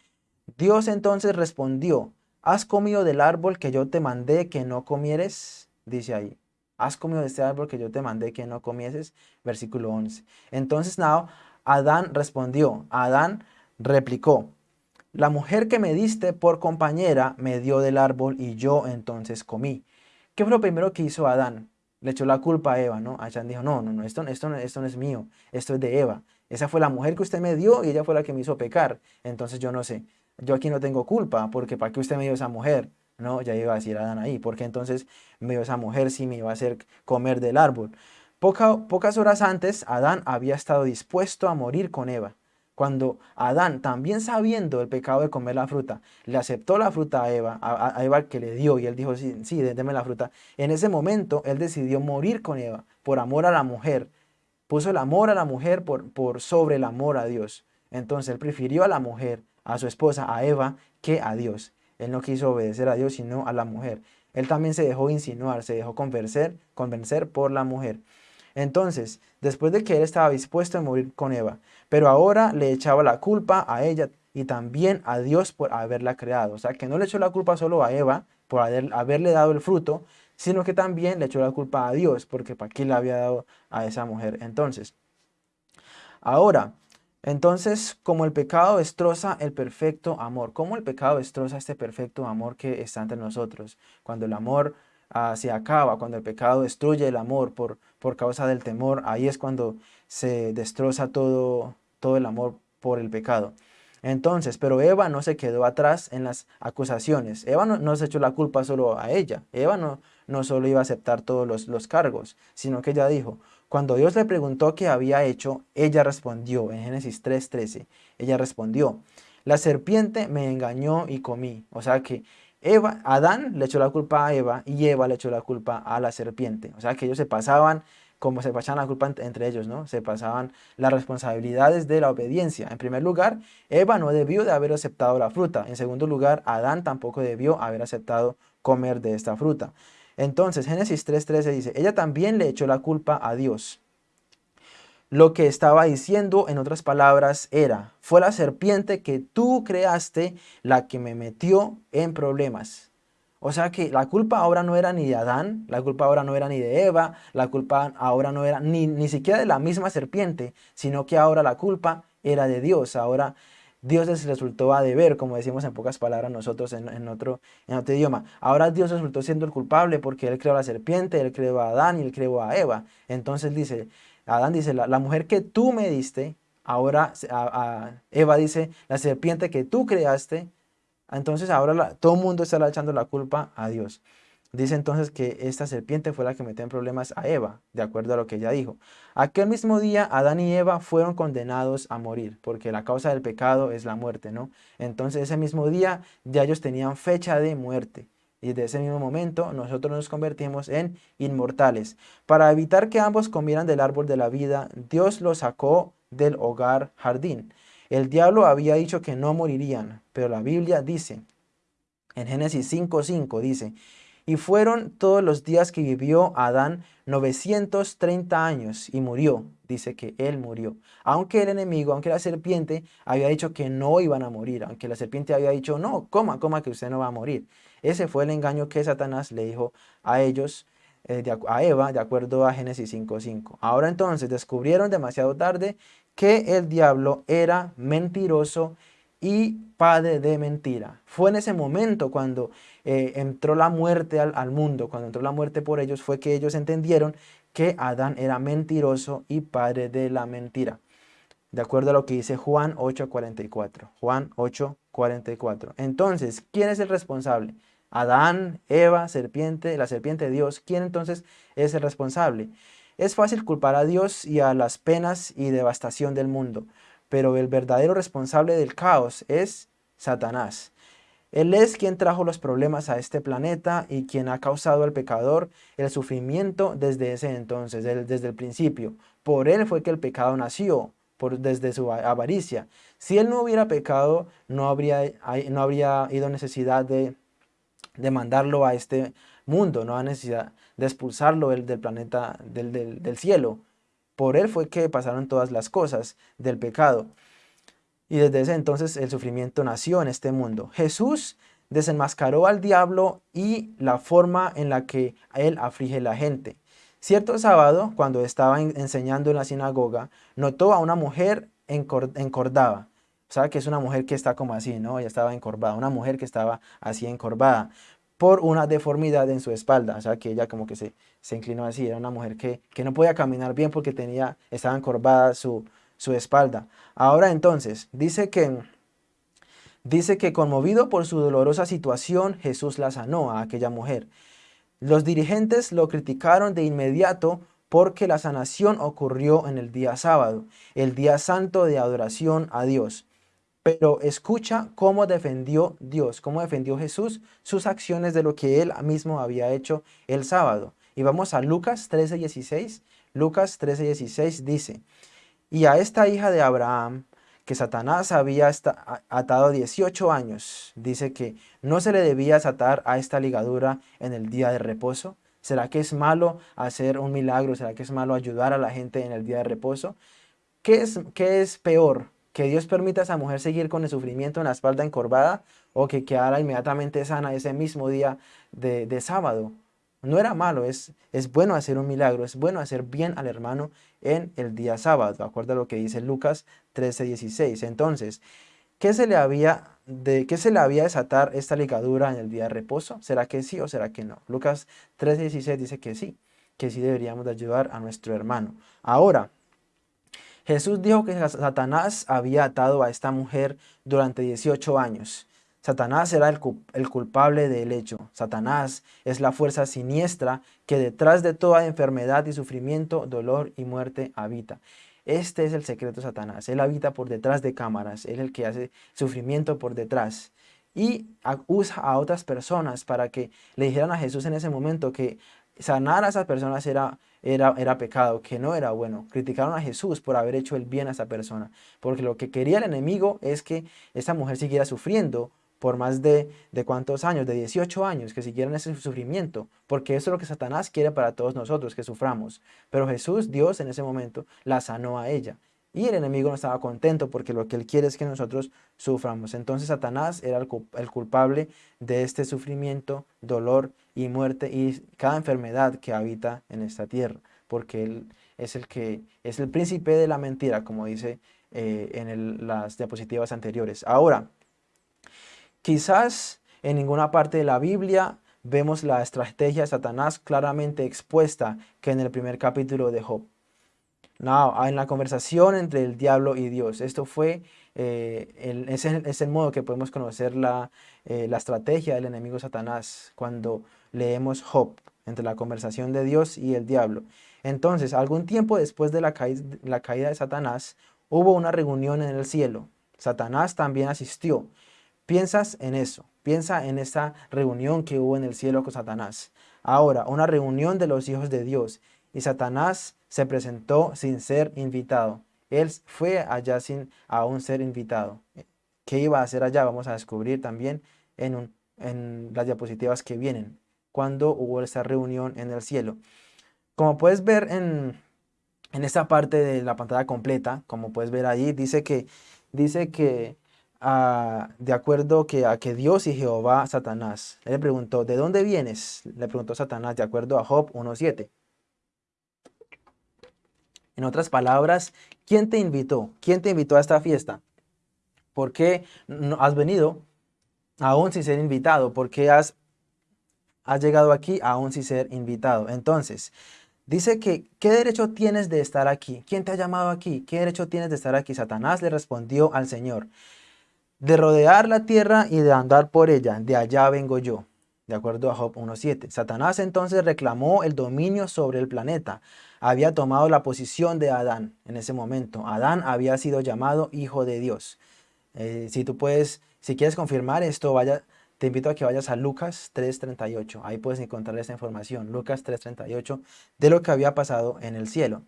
Dios entonces respondió, ¿has comido del árbol que yo te mandé que no comieres? Dice ahí, ¿has comido de este árbol que yo te mandé que no comieses? Versículo 11. Entonces, now, Adán respondió, Adán replicó, la mujer que me diste por compañera me dio del árbol y yo entonces comí. ¿Qué fue lo primero que hizo Adán? Le echó la culpa a Eva, ¿no? Adán dijo, no, no, no, esto, esto, esto no es mío, esto es de Eva. Esa fue la mujer que usted me dio y ella fue la que me hizo pecar. Entonces yo no sé, yo aquí no tengo culpa, porque ¿para qué usted me dio esa mujer? No, ya iba a decir Adán ahí, porque entonces me dio esa mujer si me iba a hacer comer del árbol pocas horas antes, Adán había estado dispuesto a morir con Eva. Cuando Adán, también sabiendo el pecado de comer la fruta, le aceptó la fruta a Eva, a, Eva que le dio, y él dijo, sí, sí, déme la fruta. En ese momento, él decidió morir con Eva, por amor a la mujer. Puso el amor a la mujer por, por sobre el amor a Dios. Entonces, él prefirió a la mujer, a su esposa, a Eva, que a Dios. Él no quiso obedecer a Dios, sino a la mujer. Él también se dejó insinuar, se dejó convencer, convencer por la mujer. Entonces, después de que él estaba dispuesto a morir con Eva, pero ahora le echaba la culpa a ella y también a Dios por haberla creado. O sea, que no le echó la culpa solo a Eva por haberle dado el fruto, sino que también le echó la culpa a Dios, porque para qué le había dado a esa mujer. Entonces, ahora, entonces, como el pecado destroza el perfecto amor, ¿cómo el pecado destroza este perfecto amor que está entre nosotros? Cuando el amor Ah, se acaba, cuando el pecado destruye el amor por, por causa del temor, ahí es cuando se destroza todo, todo el amor por el pecado. Entonces, pero Eva no se quedó atrás en las acusaciones. Eva no, se echó la culpa solo a ella. Eva no, no solo iba a aceptar todos los, los cargos, sino que ella dijo, cuando Dios le preguntó qué había hecho, ella respondió, en Génesis 3.13, ella respondió, la serpiente me engañó y comí. O sea que Adán le echó la culpa a Eva y Eva le echó la culpa a la serpiente. O sea que ellos se pasaban como se pasaban la culpa entre ellos, ¿no? Se pasaban las responsabilidades de la obediencia. En primer lugar, Eva no debió de haber aceptado la fruta. En segundo lugar, Adán tampoco debió haber aceptado comer de esta fruta. Entonces, Génesis 3.13 dice, ella también le echó la culpa a Dios. Lo que estaba diciendo, en otras palabras, era, fue la serpiente que tú creaste la que me metió en problemas. O sea que la culpa ahora no era ni de Adán, la culpa ahora no era ni de Eva, la culpa ahora no era ni, ni siquiera de la misma serpiente, sino que ahora la culpa era de Dios. Ahora Dios les resultó a deber, como decimos en pocas palabras nosotros en, otro, en otro idioma. Ahora Dios resultó siendo el culpable porque Él creó a la serpiente, Él creó a Adán y Él creó a Eva. Entonces dice, Adán dice, la, mujer que tú me diste, ahora Eva dice, la serpiente que tú creaste, entonces ahora todo el mundo está echando la culpa a Dios. Dice entonces que esta serpiente fue la que metió en problemas a Eva, de acuerdo a lo que ella dijo. Aquel mismo día Adán y Eva fueron condenados a morir, porque la causa del pecado es la muerte, ¿no? Entonces ese mismo día ya ellos tenían fecha de muerte. Y desde ese mismo momento nosotros nos convertimos en inmortales. Para evitar que ambos comieran del árbol de la vida, Dios los sacó del hogar jardín. El diablo había dicho que no morirían, pero la Biblia dice, en Génesis 5.5 dice, y fueron todos los días que vivió Adán 930 años y murió. Dice que él murió. Aunque el enemigo, aunque la serpiente había dicho que no iban a morir. Aunque la serpiente había dicho, no, coma, coma que usted no va a morir. Ese fue el engaño que Satanás le dijo a ellos, eh, a Eva, de acuerdo a Génesis 5.5. Ahora entonces descubrieron demasiado tarde que el diablo era mentiroso y padre de mentira. Fue en ese momento cuando eh, entró la muerte al, al, mundo, cuando entró la muerte por ellos, fue que ellos entendieron que Adán era mentiroso y padre de la mentira. De acuerdo a lo que dice Juan 8.44. Juan 8.44. Entonces, ¿quién es el responsable? Adán, Eva, serpiente, la serpiente de Dios. ¿Quién entonces es el responsable? Es fácil culpar a Dios y a las penas y devastación del mundo, pero el verdadero responsable del caos es Satanás. Él es quien trajo los problemas a este planeta y quien ha causado al pecador el sufrimiento desde ese entonces, desde el principio. Por él fue que el pecado nació, por, desde su avaricia. Si él no hubiera pecado, no habría, no habría ido necesidad de, de mandarlo a este mundo, no hay necesidad de expulsarlo del, planeta, del, del, del cielo. Por él fue que pasaron todas las cosas del pecado. Y desde ese entonces el sufrimiento nació en este mundo. Jesús desenmascaró al diablo y la forma en la que él aflige a la gente. Cierto sábado, cuando estaba enseñando en la sinagoga, notó a una mujer encordada. ¿Sabe que es una mujer que está como así, no? Ella estaba encorvada, una mujer que estaba así encorvada por una deformidad en su espalda, o sea que ella como que se, se inclinó así, era una mujer que, que, no podía caminar bien porque tenía, estaba encorvada su, su espalda. Ahora entonces, dice que, dice que conmovido por su dolorosa situación, Jesús la sanó a aquella mujer. Los dirigentes lo criticaron de inmediato porque la sanación ocurrió en el día sábado, el día santo de adoración a Dios. Pero escucha cómo defendió Dios, cómo defendió Jesús sus acciones de lo que él mismo había hecho el sábado. Y vamos a Lucas 13:16. Lucas 13:16 dice, y a esta hija de Abraham, que Satanás había atado 18 años, dice que no se le debía atar a esta ligadura en el día de reposo. ¿Será que es malo hacer un milagro? ¿Será que es malo ayudar a la gente en el día de reposo? ¿Qué es, qué es peor? Que Dios permita a esa mujer seguir con el sufrimiento en la espalda encorvada o que quedara inmediatamente sana ese mismo día de, sábado. No era malo, es, es bueno hacer un milagro, es bueno hacer bien al hermano en el día sábado, de acuerdo a lo que dice Lucas 13:16. Entonces, ¿qué se, le había de, ¿qué se le había desatar esta ligadura en el día de reposo? ¿Será que sí o será que no? Lucas 13:16 dice que sí, que sí deberíamos de ayudar a nuestro hermano. Ahora, Jesús dijo que Satanás había atado a esta mujer durante 18 años. Satanás era el, culpable del hecho. Satanás es la fuerza siniestra que detrás de toda enfermedad y sufrimiento, dolor y muerte habita. Este es el secreto de Satanás. Él habita por detrás de cámaras. Él es el que hace sufrimiento por detrás. y usa a otras personas para que le dijeran a Jesús en ese momento que sanar a esas personas era, era, era pecado, que no era bueno. Criticaron a Jesús por haber hecho el bien a esa persona, porque lo que quería el enemigo es que esa mujer siguiera sufriendo por más de, de cuántos años, de 18 años, que siguieran ese sufrimiento, porque eso es lo que Satanás quiere para todos nosotros, que suframos. Pero Jesús, Dios en ese momento, la sanó a ella. Y el enemigo no estaba contento porque lo que él quiere es que nosotros suframos. Entonces Satanás era el, culpable de este sufrimiento, dolor y muerte y cada enfermedad que habita en esta tierra. Porque él es el que es el príncipe de la mentira, como dice eh, en las diapositivas anteriores. Ahora, quizás en ninguna parte de la Biblia vemos la estrategia de Satanás claramente expuesta que en el primer capítulo de Job. No, en la conversación entre el diablo y Dios. Esto fue, eh, el, es, el, modo que podemos conocer la, eh, la, estrategia del enemigo Satanás cuando leemos Job, entre la conversación de Dios y el diablo. Entonces, algún tiempo después de la, caída de Satanás, hubo una reunión en el cielo. Satanás también asistió. Piensas en eso, piensa en esa reunión que hubo en el cielo con Satanás. Ahora, una reunión de los hijos de Dios. Y Satanás se presentó sin ser invitado. Él fue allá sin aún ser invitado. ¿Qué iba a hacer allá? Vamos a descubrir también en, en las diapositivas que vienen, cuando hubo esa reunión en el cielo. Como puedes ver en, en esta parte de la pantalla completa, como puedes ver ahí, dice que, dice que ah, de acuerdo que a que Dios y Jehová Satanás, le preguntó, ¿de dónde vienes? Le preguntó Satanás, de acuerdo a Job 1.7. En otras palabras, ¿quién te invitó? ¿Quién te invitó a esta fiesta? ¿Por qué has venido aún sin ser invitado? ¿Por qué has, has llegado aquí aún sin ser invitado? Entonces, dice que, ¿qué derecho tienes de estar aquí? ¿Quién te ha llamado aquí? ¿Qué derecho tienes de estar aquí? Satanás le respondió al Señor, de rodear la tierra y de andar por ella, de allá vengo yo. De acuerdo a Job 1.7. Satanás entonces reclamó el dominio sobre el planeta había tomado la posición de Adán en ese momento. Adán había sido llamado hijo de Dios. Eh, si tú puedes, si quieres confirmar esto, vaya, te invito a que vayas a Lucas 3.38. Ahí puedes encontrar esta información, Lucas 3.38, de lo que había pasado en el cielo.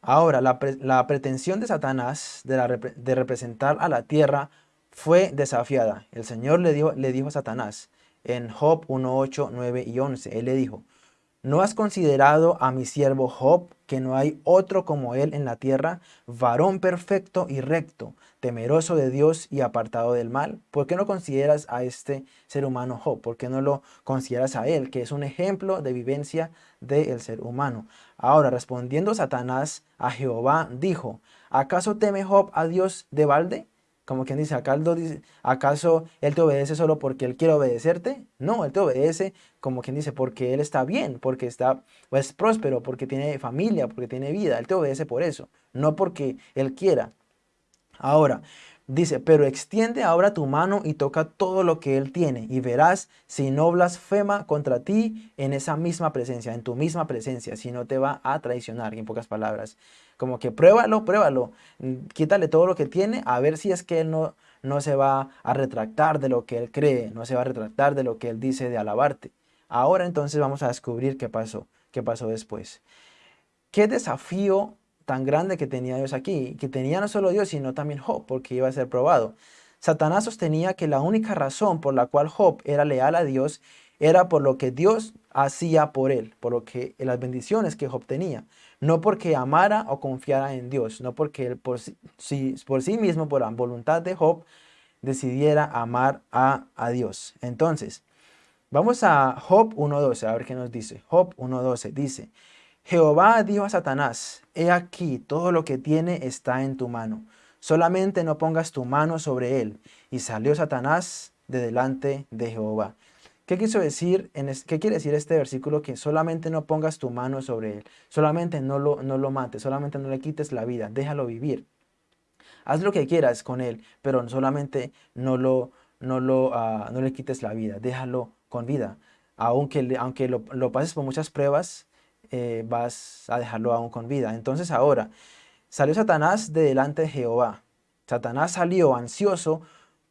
Ahora, la, pretensión de Satanás de, de, representar a la tierra fue desafiada. El Señor le dijo, le dijo a Satanás en Job 1.8, 9 y 11. Él le dijo, ¿No has considerado a mi siervo Job, que no hay otro como él en la tierra, varón perfecto y recto, temeroso de Dios y apartado del mal? ¿Por qué no consideras a este ser humano Job? ¿Por qué no lo consideras a él, que es un ejemplo de vivencia del ser humano? Ahora, respondiendo Satanás a Jehová, dijo, ¿acaso teme Job a Dios de balde? Como quien dice, ¿acaso él te obedece solo porque él quiere obedecerte? No, él te obedece como quien dice, porque él está bien, porque está, es próspero, porque tiene familia, porque tiene vida. Él te obedece por eso, no porque él quiera. Ahora, dice, pero extiende ahora tu mano y toca todo lo que él tiene y verás si no blasfema contra ti en esa misma presencia, en tu misma presencia, si no te va a traicionar, en pocas palabras. Como que pruébalo, pruébalo, mm, quítale todo lo que tiene, a ver si es que él no, no se va a retractar de lo que él cree, no se va a retractar de lo que él dice de alabarte. Ahora entonces vamos a descubrir qué pasó, qué pasó después. Qué desafío tan grande que tenía Dios aquí, que tenía no solo Dios, sino también Job, porque iba a ser probado. Satanás sostenía que la única razón por la cual Job era leal a Dios era por lo que Dios hacía por él, por lo que las bendiciones que Job tenía no porque amara o confiara en Dios, no porque él por sí, por sí mismo, por la voluntad de Job, decidiera amar a, a Dios. Entonces, vamos a Job 1.12, a ver qué nos dice. Job 1.12 dice, Jehová dijo a Satanás, he aquí, todo lo que tiene está en tu mano, solamente no pongas tu mano sobre él. Y salió Satanás de delante de Jehová. ¿Qué quiso decir? En ¿Qué quiere decir este versículo? Que solamente no pongas tu mano sobre él, solamente no lo, no lo mates, solamente no le quites la vida, déjalo vivir. Haz lo que quieras con él, pero solamente no, lo, no, lo, ah, no le quites la vida, déjalo con vida. Aunque, aunque lo, pases por muchas pruebas, eh, vas a dejarlo aún con vida. Entonces ahora, salió Satanás de delante de Jehová. Satanás salió ansioso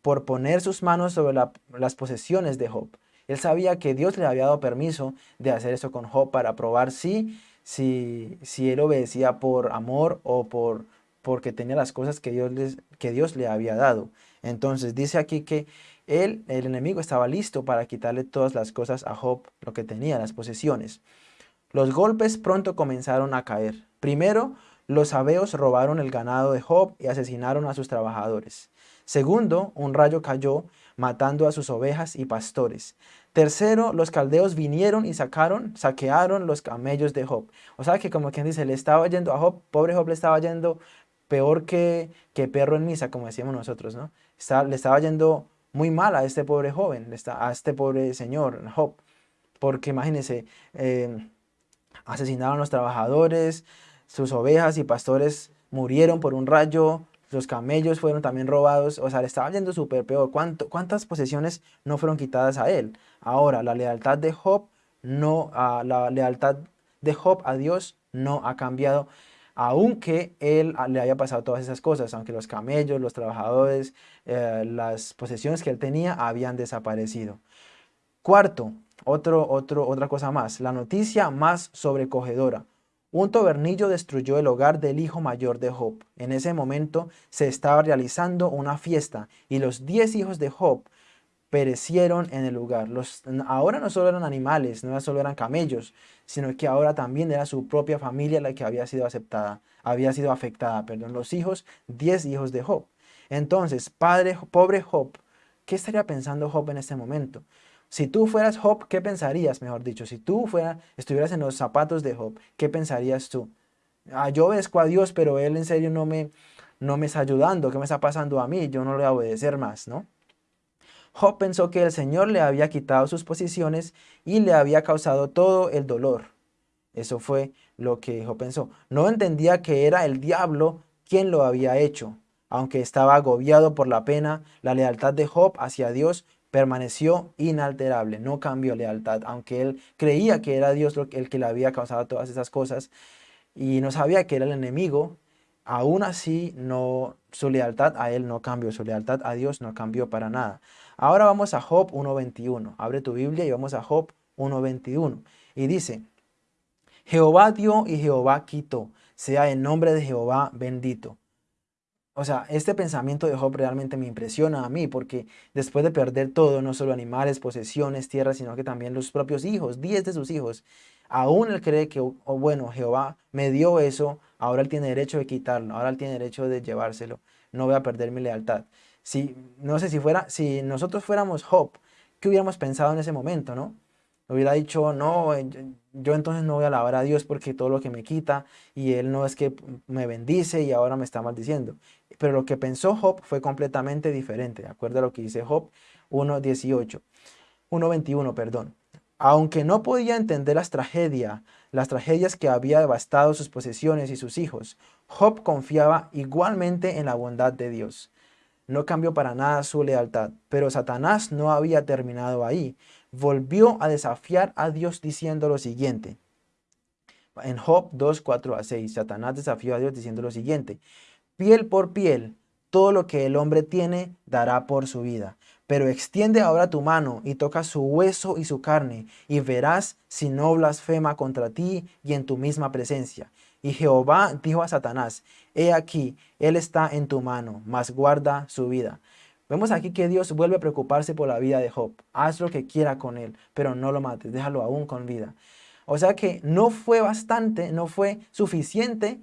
por poner sus manos sobre las posesiones de Job. Él sabía que Dios le había dado permiso de hacer eso con Job para probar si, si, si él obedecía por amor o por, porque tenía las cosas que Dios, les, que Dios le había dado. Entonces dice aquí que él, el enemigo estaba listo para quitarle todas las cosas a Job, lo que tenía, las posesiones. Los golpes pronto comenzaron a caer. Primero, los sabeos robaron el ganado de Job y asesinaron a sus trabajadores. Segundo, un rayo cayó, matando a sus ovejas y pastores. Tercero, los caldeos vinieron y sacaron, saquearon los camellos de Job. O sea que como quien dice, le estaba yendo a Job, pobre Job le estaba yendo peor que, que perro en misa, como decíamos nosotros, ¿no? le estaba yendo muy mal a este pobre joven, a este pobre señor, Job, porque imagínense, eh, asesinaron a los trabajadores, sus ovejas y pastores murieron por un rayo, los camellos fueron también robados, o sea, le estaba yendo súper peor. ¿Cuántas posesiones no fueron quitadas a él? Ahora, la lealtad de Job no, la lealtad de Job a Dios no ha cambiado aunque él le haya pasado todas esas cosas, aunque los camellos, los trabajadores, eh, las posesiones que él tenía habían desaparecido. Cuarto, otro, otro, otra cosa más, la noticia más sobrecogedora. Un tabernillo destruyó el hogar del hijo mayor de Job. En ese momento se estaba realizando una fiesta y los diez hijos de Job perecieron en el lugar. Ahora no solo eran animales, no solo eran camellos, sino que ahora también era su propia familia la que había sido aceptada, había sido afectada, perdón, los hijos, diez hijos de Job. Entonces, padre, pobre Job, ¿qué estaría pensando Job en este momento? Si tú fueras Job, ¿qué pensarías, mejor dicho? Si tú fuera, estuvieras en los zapatos de Job, ¿qué pensarías tú? Ah, yo obedezco a Dios, pero Él en serio no me, no me está ayudando. ¿Qué me está pasando a mí? Yo no le voy a obedecer más, ¿no? Job pensó que el Señor le había quitado sus posiciones y le había causado todo el dolor. Eso fue lo que Job pensó. No entendía que era el diablo quien lo había hecho. Aunque estaba agobiado por la pena, la lealtad de Job hacia Dios permaneció inalterable, no cambió lealtad, aunque él creía que era Dios el que le había causado todas esas cosas y no sabía que era el enemigo, aún así no, su lealtad a él no cambió, su lealtad a Dios no cambió para nada. Ahora vamos a Job 1.21. Abre tu Biblia y vamos a Job 1.21. Y dice, Jehová dio y Jehová quitó, sea el nombre de Jehová bendito. O sea, este pensamiento de Job realmente me impresiona a mí porque después de perder todo, no solo animales, posesiones, tierras, sino que también los propios hijos, diez de sus hijos, aún él cree que, oh, bueno, Jehová me dio eso, ahora él tiene derecho de quitarlo, ahora él tiene derecho de llevárselo, no voy a perder mi lealtad. Si, no sé si fuera, si nosotros fuéramos Job, ¿qué hubiéramos pensado en ese momento, no? Hubiera dicho, no, yo entonces no voy a alabar a Dios porque todo lo que me quita y Él no es que me bendice y ahora me está maldiciendo. Pero lo que pensó Job fue completamente diferente, de acuerdo a lo que dice Job 1.18, 1.21, perdón. Aunque no podía entender las tragedias, las tragedias que había devastado sus posesiones y sus hijos, Job confiaba igualmente en la bondad de Dios no cambió para nada su lealtad. Pero Satanás no había terminado ahí. Volvió a desafiar a Dios diciendo lo siguiente. En Job 2, 4 a 6, Satanás desafió a Dios diciendo lo siguiente. Piel por piel, todo lo que el hombre tiene dará por su vida. Pero extiende ahora tu mano y toca su hueso y su carne, y verás si no blasfema contra ti y en tu misma presencia. Y Jehová dijo a Satanás, he aquí, él está en tu mano, mas guarda su vida. Vemos aquí que Dios vuelve a preocuparse por la vida de Job. Haz lo que quiera con él, pero no lo mates, déjalo aún con vida. O sea que no fue bastante, no fue suficiente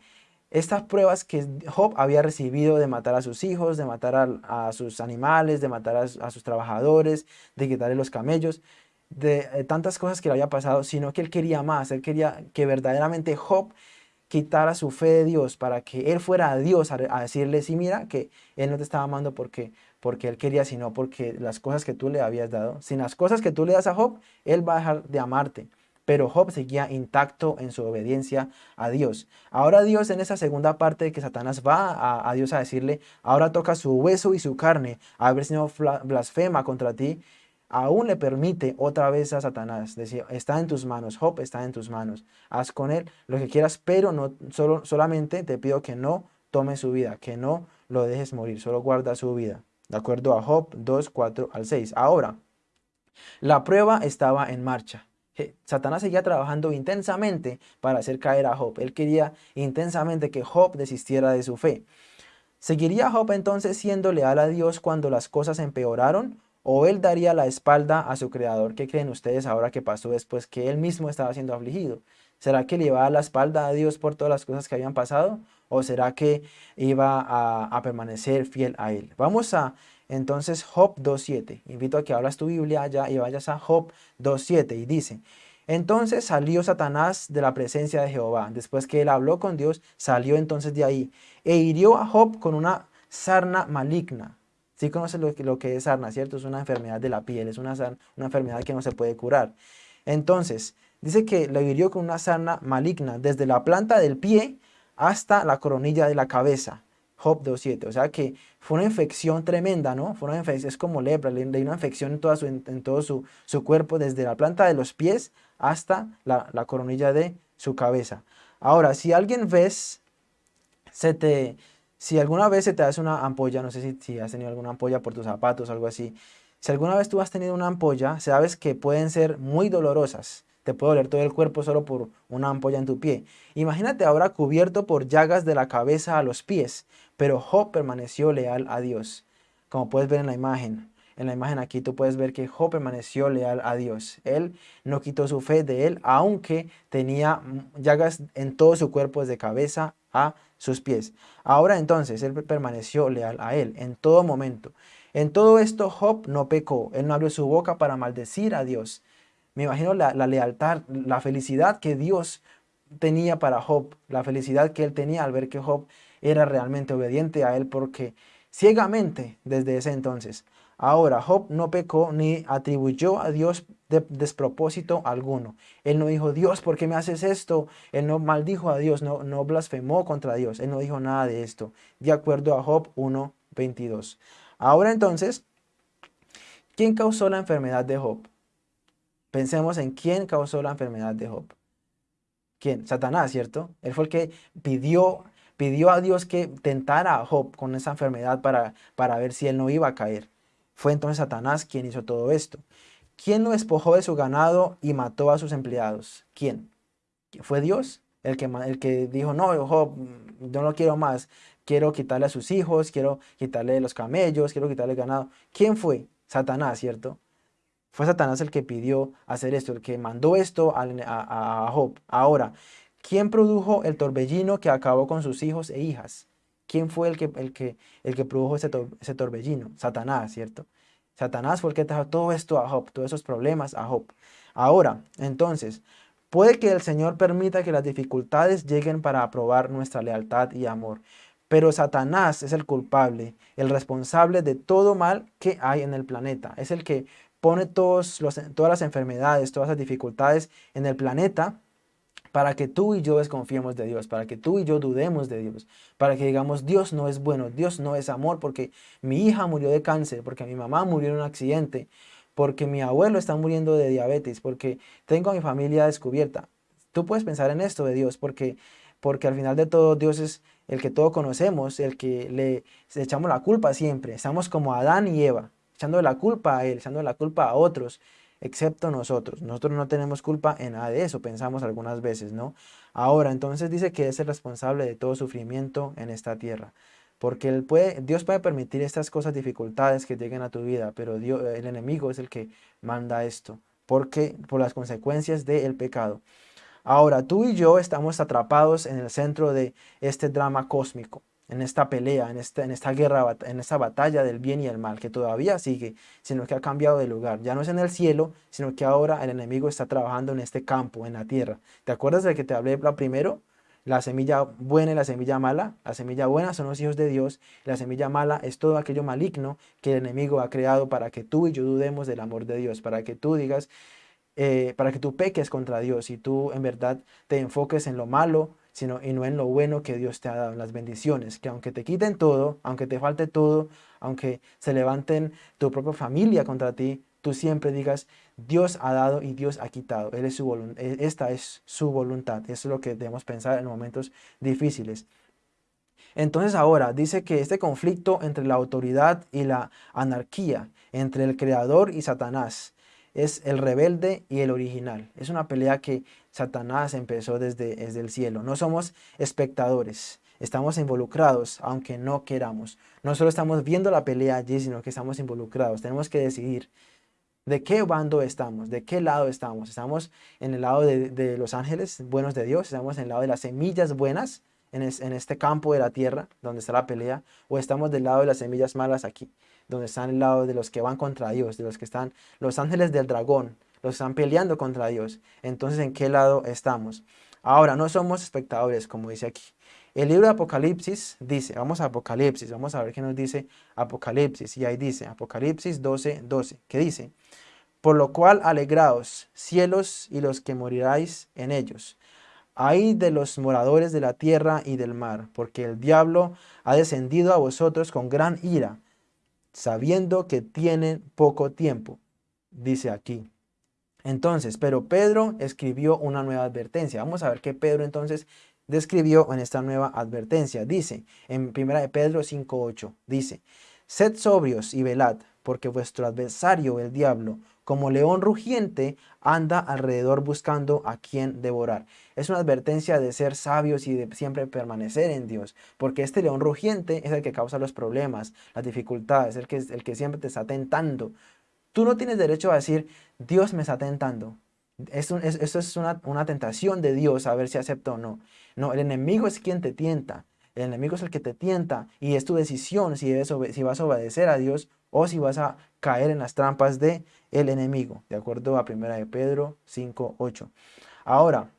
estas pruebas que Job había recibido de matar a sus hijos, de matar a, sus animales, de matar a, sus trabajadores, de quitarle los camellos, de eh, tantas cosas que le había pasado, sino que él quería más, él quería que verdaderamente Job quitara su fe de Dios para que él fuera a Dios a, decirle, sí, mira, que él no te estaba amando porque, porque él quería, sino porque las cosas que tú le habías dado. Sin las cosas que tú le das a Job, él va a dejar de amarte. Pero Job seguía intacto en su obediencia a Dios. Ahora Dios en esa segunda parte que Satanás va a, Dios a decirle, ahora toca su hueso y su carne, a ver si no blasfema contra ti aún le permite otra vez a Satanás decir, está en tus manos, Job está en tus manos, haz con él lo que quieras, pero no, solo, solamente te pido que no tome su vida, que no lo dejes morir, solo guarda su vida. De acuerdo a Job 2, 4 al 6. Ahora, la prueba estaba en marcha. Satanás seguía trabajando intensamente para hacer caer a Job. Él quería intensamente que Job desistiera de su fe. ¿Seguiría Job entonces siendo leal a Dios cuando las cosas empeoraron? ¿O él daría la espalda a su creador? ¿Qué creen ustedes ahora que pasó después que él mismo estaba siendo afligido? ¿Será que le la espalda a Dios por todas las cosas que habían pasado? ¿O será que iba a, permanecer fiel a él? Vamos a entonces Job 2.7. Invito a que abras tu Biblia allá y vayas a Job 2.7 y dice, entonces salió Satanás de la presencia de Jehová. Después que él habló con Dios, salió entonces de ahí e hirió a Job con una sarna maligna. Sí conoces lo que, es sarna, ¿cierto? Es una enfermedad de la piel, es una, una enfermedad que no se puede curar. Entonces, dice que lo hirió con una sarna maligna desde la planta del pie hasta la coronilla de la cabeza. Job 2.7. O sea que fue una infección tremenda, ¿no? Fue una infección, es como lepra, le dio una infección en, su, en, todo su, su, cuerpo, desde la planta de los pies hasta la, la, coronilla de su cabeza. Ahora, si alguien ves, se te, si alguna vez se te hace una ampolla, no sé si, si has tenido alguna ampolla por tus zapatos o algo así, si alguna vez tú has tenido una ampolla, sabes que pueden ser muy dolorosas te puede doler todo el cuerpo solo por una ampolla en tu pie. Imagínate ahora cubierto por llagas de la cabeza a los pies, pero Job permaneció leal a Dios. Como puedes ver en la imagen, en la imagen aquí tú puedes ver que Job permaneció leal a Dios. Él no quitó su fe de él, aunque tenía llagas en todo su cuerpo desde cabeza a sus pies. Ahora entonces él permaneció leal a él en todo momento. En todo esto Job no pecó, él no abrió su boca para maldecir a Dios. Me imagino la, lealtad, la felicidad que Dios tenía para Job, la felicidad que él tenía al ver que Job era realmente obediente a él porque ciegamente desde ese entonces. Ahora, Job no pecó ni atribuyó a Dios de despropósito alguno. Él no dijo, Dios, ¿por qué me haces esto? Él no maldijo a Dios, no, no blasfemó contra Dios. Él no dijo nada de esto, de acuerdo a Job 1.22. Ahora entonces, ¿quién causó la enfermedad de Job? Pensemos en quién causó la enfermedad de Job. ¿Quién? Satanás, ¿cierto? Él fue el que pidió, pidió a Dios que tentara a Job con esa enfermedad para, para ver si él no iba a caer. Fue entonces Satanás quien hizo todo esto. ¿Quién lo despojó de su ganado y mató a sus empleados? ¿Quién? ¿Fue Dios? El que, el que dijo, no, Job, yo no quiero más. Quiero quitarle a sus hijos, quiero quitarle los camellos, quiero quitarle el ganado. ¿Quién fue? Satanás, ¿cierto? Fue Satanás el que pidió hacer esto, el que mandó esto a, Job. Ahora, ¿quién produjo el torbellino que acabó con sus hijos e hijas? ¿Quién fue el que, el que, el que produjo ese, ese torbellino? Satanás, ¿cierto? Satanás fue el que trajo todo esto a Job, todos esos problemas a Job. Ahora, entonces, puede que el Señor permita que las dificultades lleguen para aprobar nuestra lealtad y amor. Pero Satanás es el culpable, el responsable de todo mal que hay en el planeta. Es el que pone todas las enfermedades, todas las dificultades en el planeta para que tú y yo desconfiemos de Dios, para que tú y yo dudemos de Dios, para que digamos, Dios no es bueno, Dios no es amor, porque mi hija murió de cáncer, porque mi mamá murió en un accidente, porque mi abuelo está muriendo de diabetes, porque tengo a mi familia descubierta. Tú puedes pensar en esto de Dios, porque, porque al final de todo Dios es el que todos conocemos, el que le echamos la culpa siempre. Estamos como Adán y Eva echando la culpa a él, echando la culpa a otros, excepto nosotros. Nosotros no tenemos culpa en nada de eso, pensamos algunas veces, ¿no? Ahora, entonces dice que es el responsable de todo sufrimiento en esta tierra. Porque él puede, Dios puede permitir estas cosas, dificultades que lleguen a tu vida, pero Dios, el enemigo es el que manda esto, porque por las consecuencias del pecado. Ahora, tú y yo estamos atrapados en el centro de este drama cósmico en esta pelea, en esta, en esta guerra, en esta batalla del bien y el mal, que todavía sigue, sino que ha cambiado de lugar. Ya no es en el cielo, sino que ahora el enemigo está trabajando en este campo, en la tierra. ¿Te acuerdas de que te hablé primero? La semilla buena y la semilla mala. La semilla buena son los hijos de Dios. la semilla mala es todo aquello maligno que el enemigo ha creado para que tú y yo dudemos del amor de Dios. Para que tú digas, eh, para que tú peques contra Dios y tú en verdad te enfoques en lo malo, sino y no en lo bueno que Dios te ha dado, en las bendiciones, que aunque te quiten todo, aunque te falte todo, aunque se levanten tu propia familia contra ti, tú siempre digas, Dios ha dado y Dios ha quitado, Él es su e, esta es su voluntad, eso es lo que debemos pensar en momentos difíciles. Entonces ahora dice que este conflicto entre la autoridad y la anarquía, entre el creador y Satanás, es el rebelde y el original. Es una pelea que Satanás empezó desde, desde el cielo. No somos espectadores, estamos involucrados aunque no queramos. No solo estamos viendo la pelea allí, sino que estamos involucrados. Tenemos que decidir de qué bando estamos, de qué lado estamos. Estamos en el lado de, los ángeles buenos de Dios, estamos en el lado de las semillas buenas en, en este campo de la tierra donde está la pelea, o estamos del lado de las semillas malas aquí donde están al lado de los que van contra Dios, de los que están los ángeles del dragón, los están peleando contra Dios. Entonces, ¿en qué lado estamos? Ahora, no somos espectadores, como dice aquí. El libro de Apocalipsis dice, vamos a Apocalipsis, vamos a ver qué nos dice Apocalipsis. Y ahí dice, Apocalipsis 12, 12, que dice, por lo cual alegraos, cielos y los que moriráis en ellos. Ay de los moradores de la tierra y del mar, porque el diablo ha descendido a vosotros con gran ira, sabiendo que tienen poco tiempo, dice aquí. Entonces, pero Pedro escribió una nueva advertencia. Vamos a ver qué Pedro entonces describió en esta nueva advertencia. Dice, en 1 de Pedro 5.8, dice, Sed sobrios y velad, porque vuestro adversario, el diablo, como león rugiente, anda alrededor buscando a quien devorar. Es una advertencia de ser sabios y de siempre permanecer en Dios, porque este león rugiente es el que causa los problemas, las dificultades, el que, el que siempre te está tentando. Tú no tienes derecho a decir, Dios me está tentando. Esto es, una, tentación de Dios a ver si acepto o no. No, el enemigo es quien te tienta. El enemigo es el que te tienta y es tu decisión si, vas a obedecer a Dios o si vas a caer en las trampas de el enemigo, de acuerdo a 1 de Pedro 5.8. Ahora,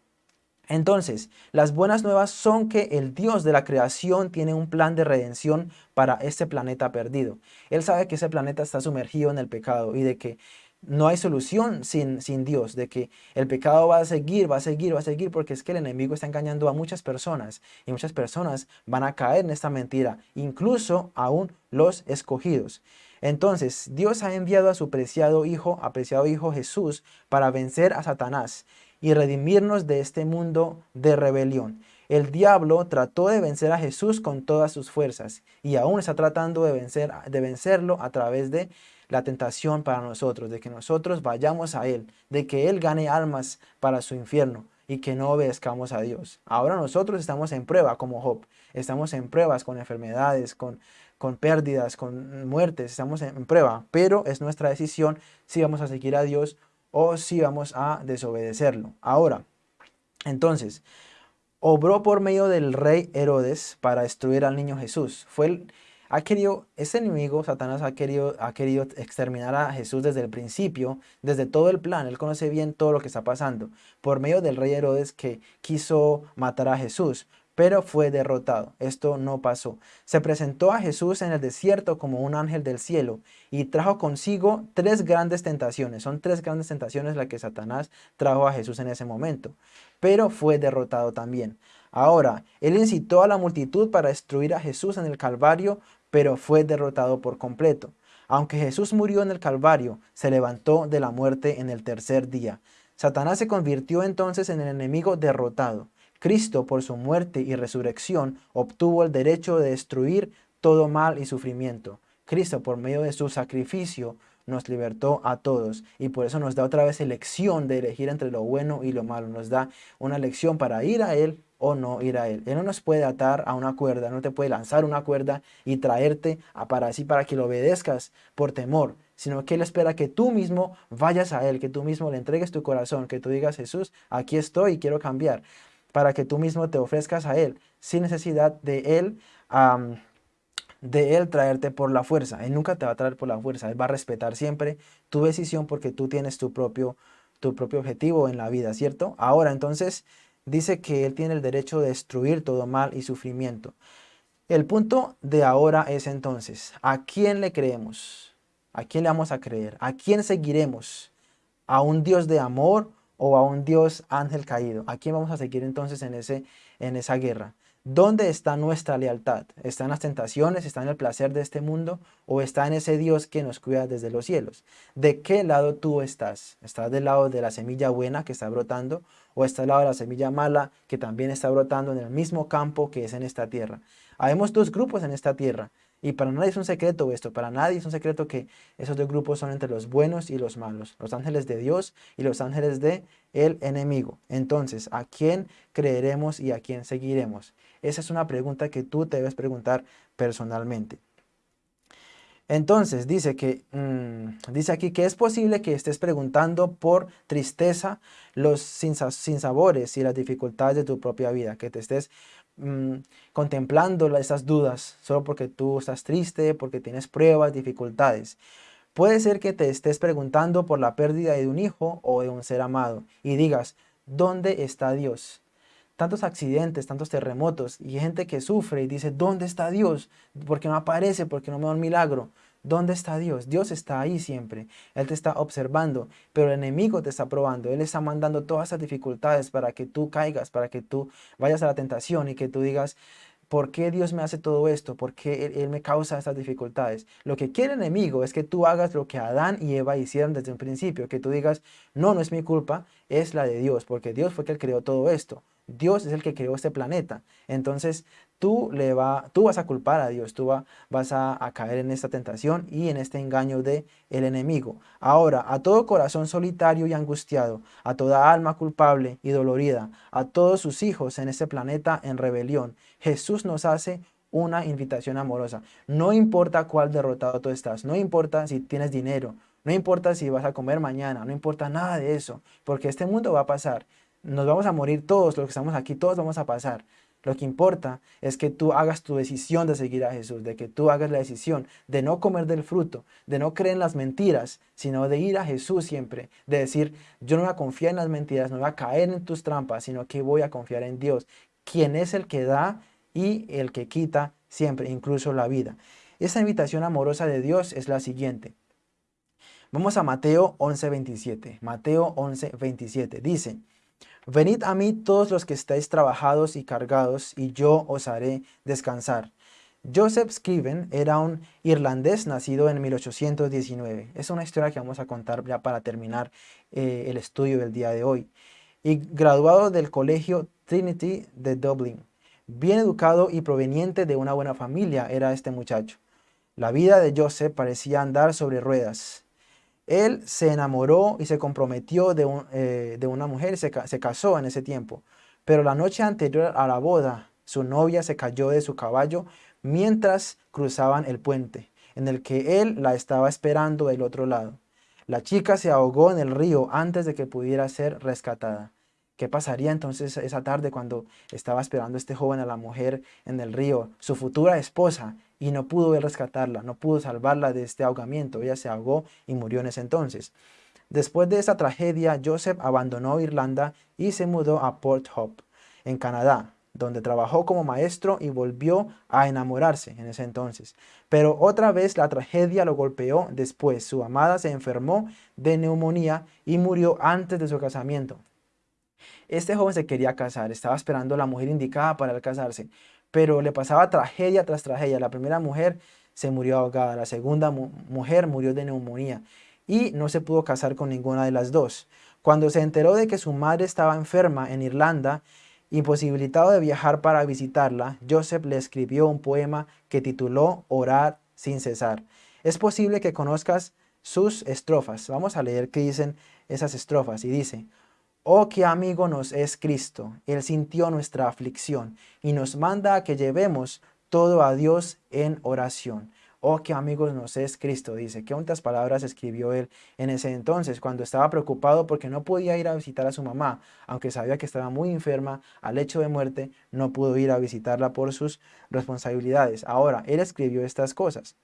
entonces, las buenas nuevas son que el Dios de la creación tiene un plan de redención para este planeta perdido. Él sabe que ese planeta está sumergido en el pecado y de que no hay solución sin, sin Dios, de que el pecado va a seguir, va a seguir, va a seguir, porque es que el enemigo está engañando a muchas personas y muchas personas van a caer en esta mentira, incluso aún los escogidos. Entonces, Dios ha enviado a su preciado Hijo, apreciado Hijo Jesús, para vencer a Satanás y redimirnos de este mundo de rebelión. El diablo trató de vencer a Jesús con todas sus fuerzas y aún está tratando de, vencer, de vencerlo a través de la tentación para nosotros, de que nosotros vayamos a Él, de que Él gane almas para su infierno y que no obedezcamos a Dios. Ahora nosotros estamos en prueba como Job, estamos en pruebas con enfermedades, con con pérdidas, con muertes, estamos en prueba, pero es nuestra decisión si vamos a seguir a Dios o si vamos a desobedecerlo. Ahora, entonces, obró por medio del rey Herodes para destruir al niño Jesús. Fue el, ha querido, ese enemigo, Satanás, ha querido, ha querido exterminar a Jesús desde el principio, desde todo el plan. Él conoce bien todo lo que está pasando. Por medio del rey Herodes que quiso matar a Jesús pero fue derrotado. Esto no pasó. Se presentó a Jesús en el desierto como un ángel del cielo y trajo consigo tres grandes tentaciones. Son tres grandes tentaciones las que Satanás trajo a Jesús en ese momento, pero fue derrotado también. Ahora, él incitó a la multitud para destruir a Jesús en el Calvario, pero fue derrotado por completo. Aunque Jesús murió en el Calvario, se levantó de la muerte en el tercer día. Satanás se convirtió entonces en el enemigo derrotado. Cristo, por su muerte y resurrección, obtuvo el derecho de destruir todo mal y sufrimiento. Cristo, por medio de su sacrificio, nos libertó a todos y por eso nos da otra vez elección de elegir entre lo bueno y lo malo. Nos da una elección para ir a Él o no ir a Él. Él no nos puede atar a una cuerda, no te puede lanzar una cuerda y traerte a para así para que lo obedezcas por temor, sino que Él espera que tú mismo vayas a Él, que tú mismo le entregues tu corazón, que tú digas, Jesús, aquí estoy y quiero cambiar para que tú mismo te ofrezcas a Él, sin necesidad de Él, de Él traerte por la fuerza. Él nunca te va a traer por la fuerza, Él va a respetar siempre tu decisión porque tú tienes tu propio, tu propio objetivo en la vida, ¿cierto? Ahora, entonces, dice que Él tiene el derecho de destruir todo mal y sufrimiento. El punto de ahora es entonces, ¿a quién le creemos? ¿A quién le vamos a creer? ¿A quién seguiremos? ¿A un Dios de amor o a un Dios ángel caído. ¿A quién vamos a seguir entonces en, ese, en esa guerra? ¿Dónde está nuestra lealtad? ¿Está en las tentaciones? ¿Está en el placer de este mundo? ¿O está en ese Dios que nos cuida desde los cielos? ¿De qué lado tú estás? ¿Estás del lado de la semilla buena que está brotando? ¿O estás del lado de la semilla mala que también está brotando en el mismo campo que es en esta tierra? Habemos dos grupos en esta tierra. Y para nadie es un secreto esto, para nadie es un secreto que esos dos grupos son entre los buenos y los malos, los ángeles de Dios y los ángeles de el enemigo. Entonces, ¿a quién creeremos y a quién seguiremos? Esa es una pregunta que tú te debes preguntar personalmente. Entonces, dice, que, mm, dice aquí que es posible que estés preguntando por tristeza los sinsabores y las dificultades de tu propia vida, que te estés Mm, contemplando esas dudas solo porque tú estás triste, porque tienes pruebas, dificultades. Puede ser que te estés preguntando por la pérdida de un hijo o de un ser amado y digas, ¿dónde está Dios? Tantos accidentes, tantos terremotos y gente que sufre y dice, ¿dónde está Dios? ¿Por qué no aparece? ¿Por qué no me da un milagro? ¿Dónde está Dios? Dios está ahí siempre. Él te está observando, pero el enemigo te está probando. Él está mandando todas esas dificultades para que tú caigas, para que tú vayas a la tentación y que tú digas, ¿por qué Dios me hace todo esto? ¿Por qué él, me causa estas dificultades? Lo que quiere el enemigo es que tú hagas lo que Adán y Eva hicieron desde un principio, que tú digas, no, no es mi culpa, es la de Dios, porque Dios fue el que creó todo esto. Dios es el que creó este planeta. Entonces tú, le va, tú vas a culpar a Dios, tú vas a, caer en esta tentación y en este engaño del el enemigo. Ahora, a todo corazón solitario y angustiado, a toda alma culpable y dolorida, a todos sus hijos en este planeta en rebelión, Jesús nos hace una invitación amorosa. No importa cuál derrotado tú estás, no importa si tienes dinero, no importa si vas a comer mañana, no importa nada de eso, porque este mundo va a pasar nos vamos a morir todos los que estamos aquí, todos vamos a pasar. Lo que importa es que tú hagas tu decisión de seguir a Jesús, de que tú hagas la decisión de no comer del fruto, de no creer en las mentiras, sino de ir a Jesús siempre, de decir, yo no voy a confiar en las mentiras, no voy a caer en tus trampas, sino que voy a confiar en Dios, quien es el que da y el que quita siempre, incluso la vida. Esa invitación amorosa de Dios es la siguiente. Vamos a Mateo 11.27. Mateo 11.27 dice, Venid a mí todos los que estáis trabajados y cargados, y yo os haré descansar. Joseph Scriven era un irlandés nacido en 1819. Es una historia que vamos a contar ya para terminar eh, el estudio del día de hoy. Y graduado del colegio Trinity de Dublin. Bien educado y proveniente de una buena familia era este muchacho. La vida de Joseph parecía andar sobre ruedas. Él se enamoró y se comprometió de, eh, una mujer, se, se casó en ese tiempo. Pero la noche anterior a la boda, su novia se cayó de su caballo mientras cruzaban el puente, en el que él la estaba esperando del otro lado. La chica se ahogó en el río antes de que pudiera ser rescatada. ¿Qué pasaría entonces esa tarde cuando estaba esperando este joven a la mujer en el río, su futura esposa, y no pudo rescatarla, no pudo salvarla de este ahogamiento, ella se ahogó y murió en ese entonces. Después de esa tragedia, Joseph abandonó Irlanda y se mudó a Port Hope, en Canadá, donde trabajó como maestro y volvió a enamorarse en ese entonces. Pero otra vez la tragedia lo golpeó después. Su amada se enfermó de neumonía y murió antes de su casamiento. Este joven se quería casar, estaba esperando la mujer indicada para casarse, pero le pasaba tragedia tras tragedia. La primera mujer se murió ahogada, la segunda mujer murió de neumonía y no se pudo casar con ninguna de las dos. Cuando se enteró de que su madre estaba enferma en Irlanda, imposibilitado de viajar para visitarla, Joseph le escribió un poema que tituló Orar sin cesar. Es posible que conozcas sus estrofas. Vamos a leer qué dicen esas estrofas y dice Oh, qué amigo nos es Cristo. Él sintió nuestra aflicción y nos manda a que llevemos todo a Dios en oración. Oh, qué amigo nos es Cristo, dice. Qué otras palabras escribió él en ese entonces, cuando estaba preocupado porque no podía ir a visitar a su mamá, aunque sabía que estaba muy enferma, al hecho de muerte, no pudo ir a visitarla por sus responsabilidades. Ahora, él escribió estas cosas.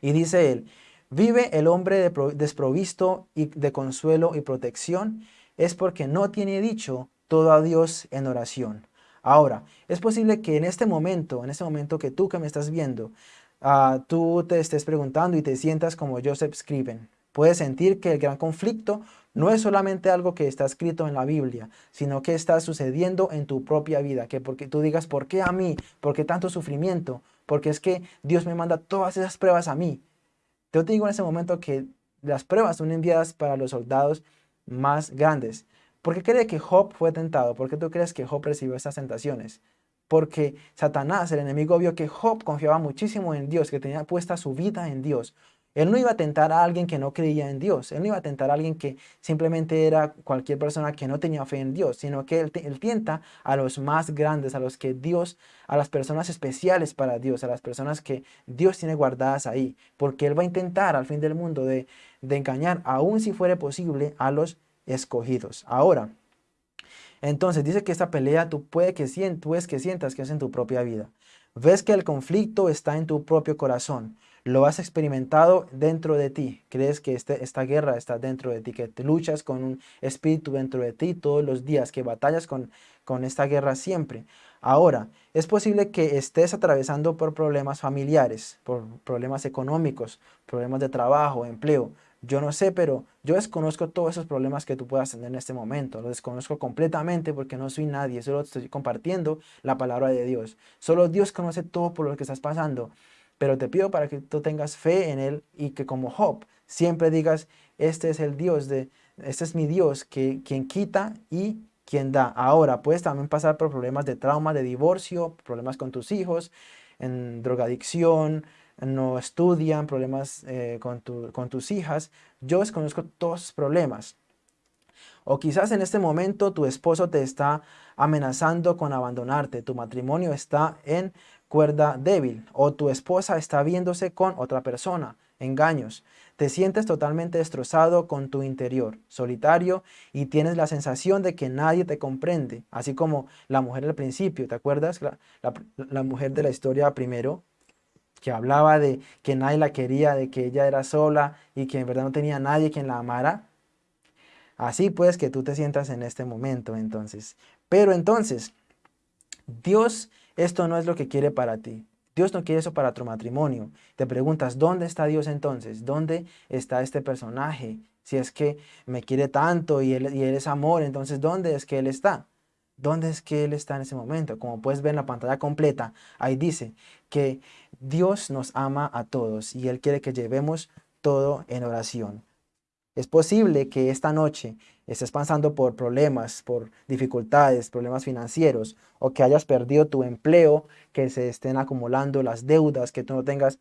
Y dice él, vive el hombre desprovisto de consuelo y protección, es porque no tiene dicho todo a Dios en oración. Ahora, es posible que en este momento, en este momento que tú que me estás viendo, uh, tú te estés preguntando y te sientas como Joseph Scriven. Puedes sentir que el gran conflicto no es solamente algo que está escrito en la Biblia, sino que está sucediendo en tu propia vida. Que porque tú digas, ¿por qué a mí? ¿Por qué tanto sufrimiento? Porque es que Dios me manda todas esas pruebas a mí. Yo te digo en ese momento que las pruebas son enviadas para los soldados más grandes. ¿Por qué cree que Job fue tentado? ¿Por qué tú crees que Job recibió estas tentaciones? Porque Satanás, el enemigo, vio que Job confiaba muchísimo en Dios, que tenía puesta su vida en Dios. Él no iba a tentar a alguien que no creía en Dios. Él no iba a tentar a alguien que simplemente era cualquier persona que no tenía fe en Dios, sino que él, él, tienta a los más grandes, a los que Dios, a las personas especiales para Dios, a las personas que Dios tiene guardadas ahí. Porque Él va a intentar al fin del mundo de, de engañar, aun si fuere posible, a los escogidos. Ahora, entonces dice que esta pelea tú puedes que, sientas, que sientas que es en tu propia vida. Ves que el conflicto está en tu propio corazón lo has experimentado dentro de ti. Crees que este, esta guerra está dentro de ti, que luchas con un espíritu dentro de ti todos los días, que batallas con, con esta guerra siempre. Ahora, es posible que estés atravesando por problemas familiares, por problemas económicos, problemas de trabajo, empleo. Yo no sé, pero yo desconozco todos esos problemas que tú puedas tener en este momento. Los desconozco completamente porque no soy nadie. Solo estoy compartiendo la palabra de Dios. Solo Dios conoce todo por lo que estás pasando. Pero te pido para que tú tengas fe en Él y que como Job siempre digas, este es el Dios, de, este es mi Dios, que, quien quita y quien da. Ahora, puedes también pasar por problemas de trauma, de divorcio, problemas con tus hijos, en drogadicción, no estudian, problemas eh, con, con tus hijas. Yo desconozco todos esos problemas. O quizás en este momento tu esposo te está amenazando con abandonarte, tu matrimonio está en cuerda débil o tu esposa está viéndose con otra persona, engaños. Te sientes totalmente destrozado con tu interior, solitario y tienes la sensación de que nadie te comprende, así como la mujer del principio, ¿te acuerdas? La mujer de la historia primero, que hablaba de que nadie la quería, de que ella era sola y que en verdad no tenía nadie quien la amara. Así pues que tú te sientas en este momento entonces. Pero entonces, Dios esto no es lo que quiere para ti. Dios no quiere eso para tu matrimonio. Te preguntas, ¿dónde está Dios entonces? ¿Dónde está este personaje? Si es que me quiere tanto y él, y él es amor, entonces ¿dónde es que Él está? ¿Dónde es que Él está en ese momento? Como puedes ver en la pantalla completa, ahí dice que Dios nos ama a todos y Él quiere que llevemos todo en oración. Es posible que esta noche estés pasando por problemas, por dificultades, problemas financieros, o que hayas perdido tu empleo, que se estén acumulando las deudas, que tú no tengas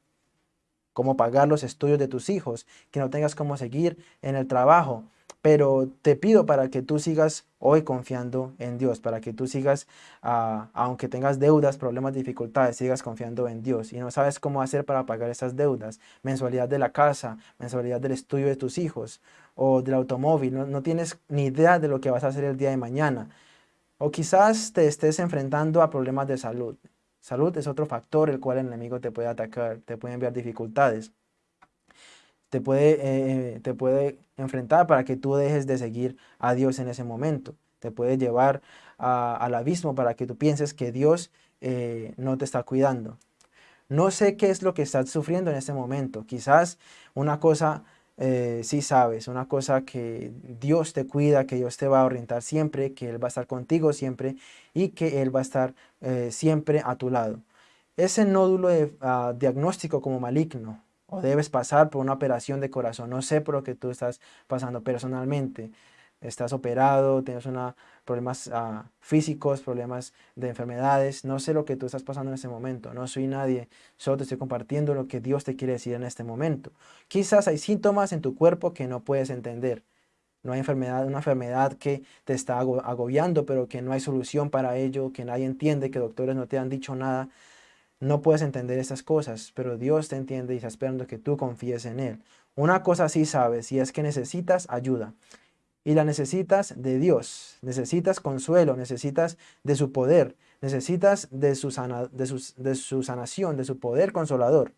cómo pagar los estudios de tus hijos, que no tengas cómo seguir en el trabajo. Pero te pido para que tú sigas hoy confiando en Dios, para que tú sigas, ah, aunque tengas deudas, problemas, dificultades, sigas confiando en Dios. Y no sabes cómo hacer para pagar esas deudas, mensualidad de la casa, mensualidad del estudio de tus hijos o del automóvil, no, no tienes ni idea de lo que vas a hacer el día de mañana. O quizás te estés enfrentando a problemas de salud. Salud es otro factor el cual el enemigo te puede atacar, te puede enviar dificultades te puede, eh, eh, te puede enfrentar para que tú dejes de seguir a Dios en ese momento. Te puede llevar al abismo para que tú pienses que Dios eh, no te está cuidando. No sé qué es lo que estás sufriendo en este momento. Quizás una cosa sí sabes, una cosa que Dios te cuida, que Dios te va a orientar siempre, que Él va a estar contigo siempre y que Él va a estar siempre a tu lado. Ese nódulo ah, diagnóstico como maligno o debes pasar por una operación de corazón. No sé por lo que tú estás pasando personalmente. Estás operado, tienes una, problemas ah, físicos, problemas de enfermedades. No sé lo que tú estás pasando en este momento. No soy nadie. Solo te estoy compartiendo lo que Dios te quiere decir en este momento. Quizás hay síntomas en tu cuerpo que no puedes entender. No hay enfermedad, una enfermedad que te está agobiando, pero que no hay solución para ello, que nadie entiende, que doctores no te han dicho nada. No puedes entender estas cosas, pero Dios te entiende y está esperando que tú confíes en Él. Una cosa sí sabes, y es que necesitas ayuda. Y la necesitas de Dios, necesitas consuelo, necesitas de su poder, necesitas de su, sanación, de su poder consolador.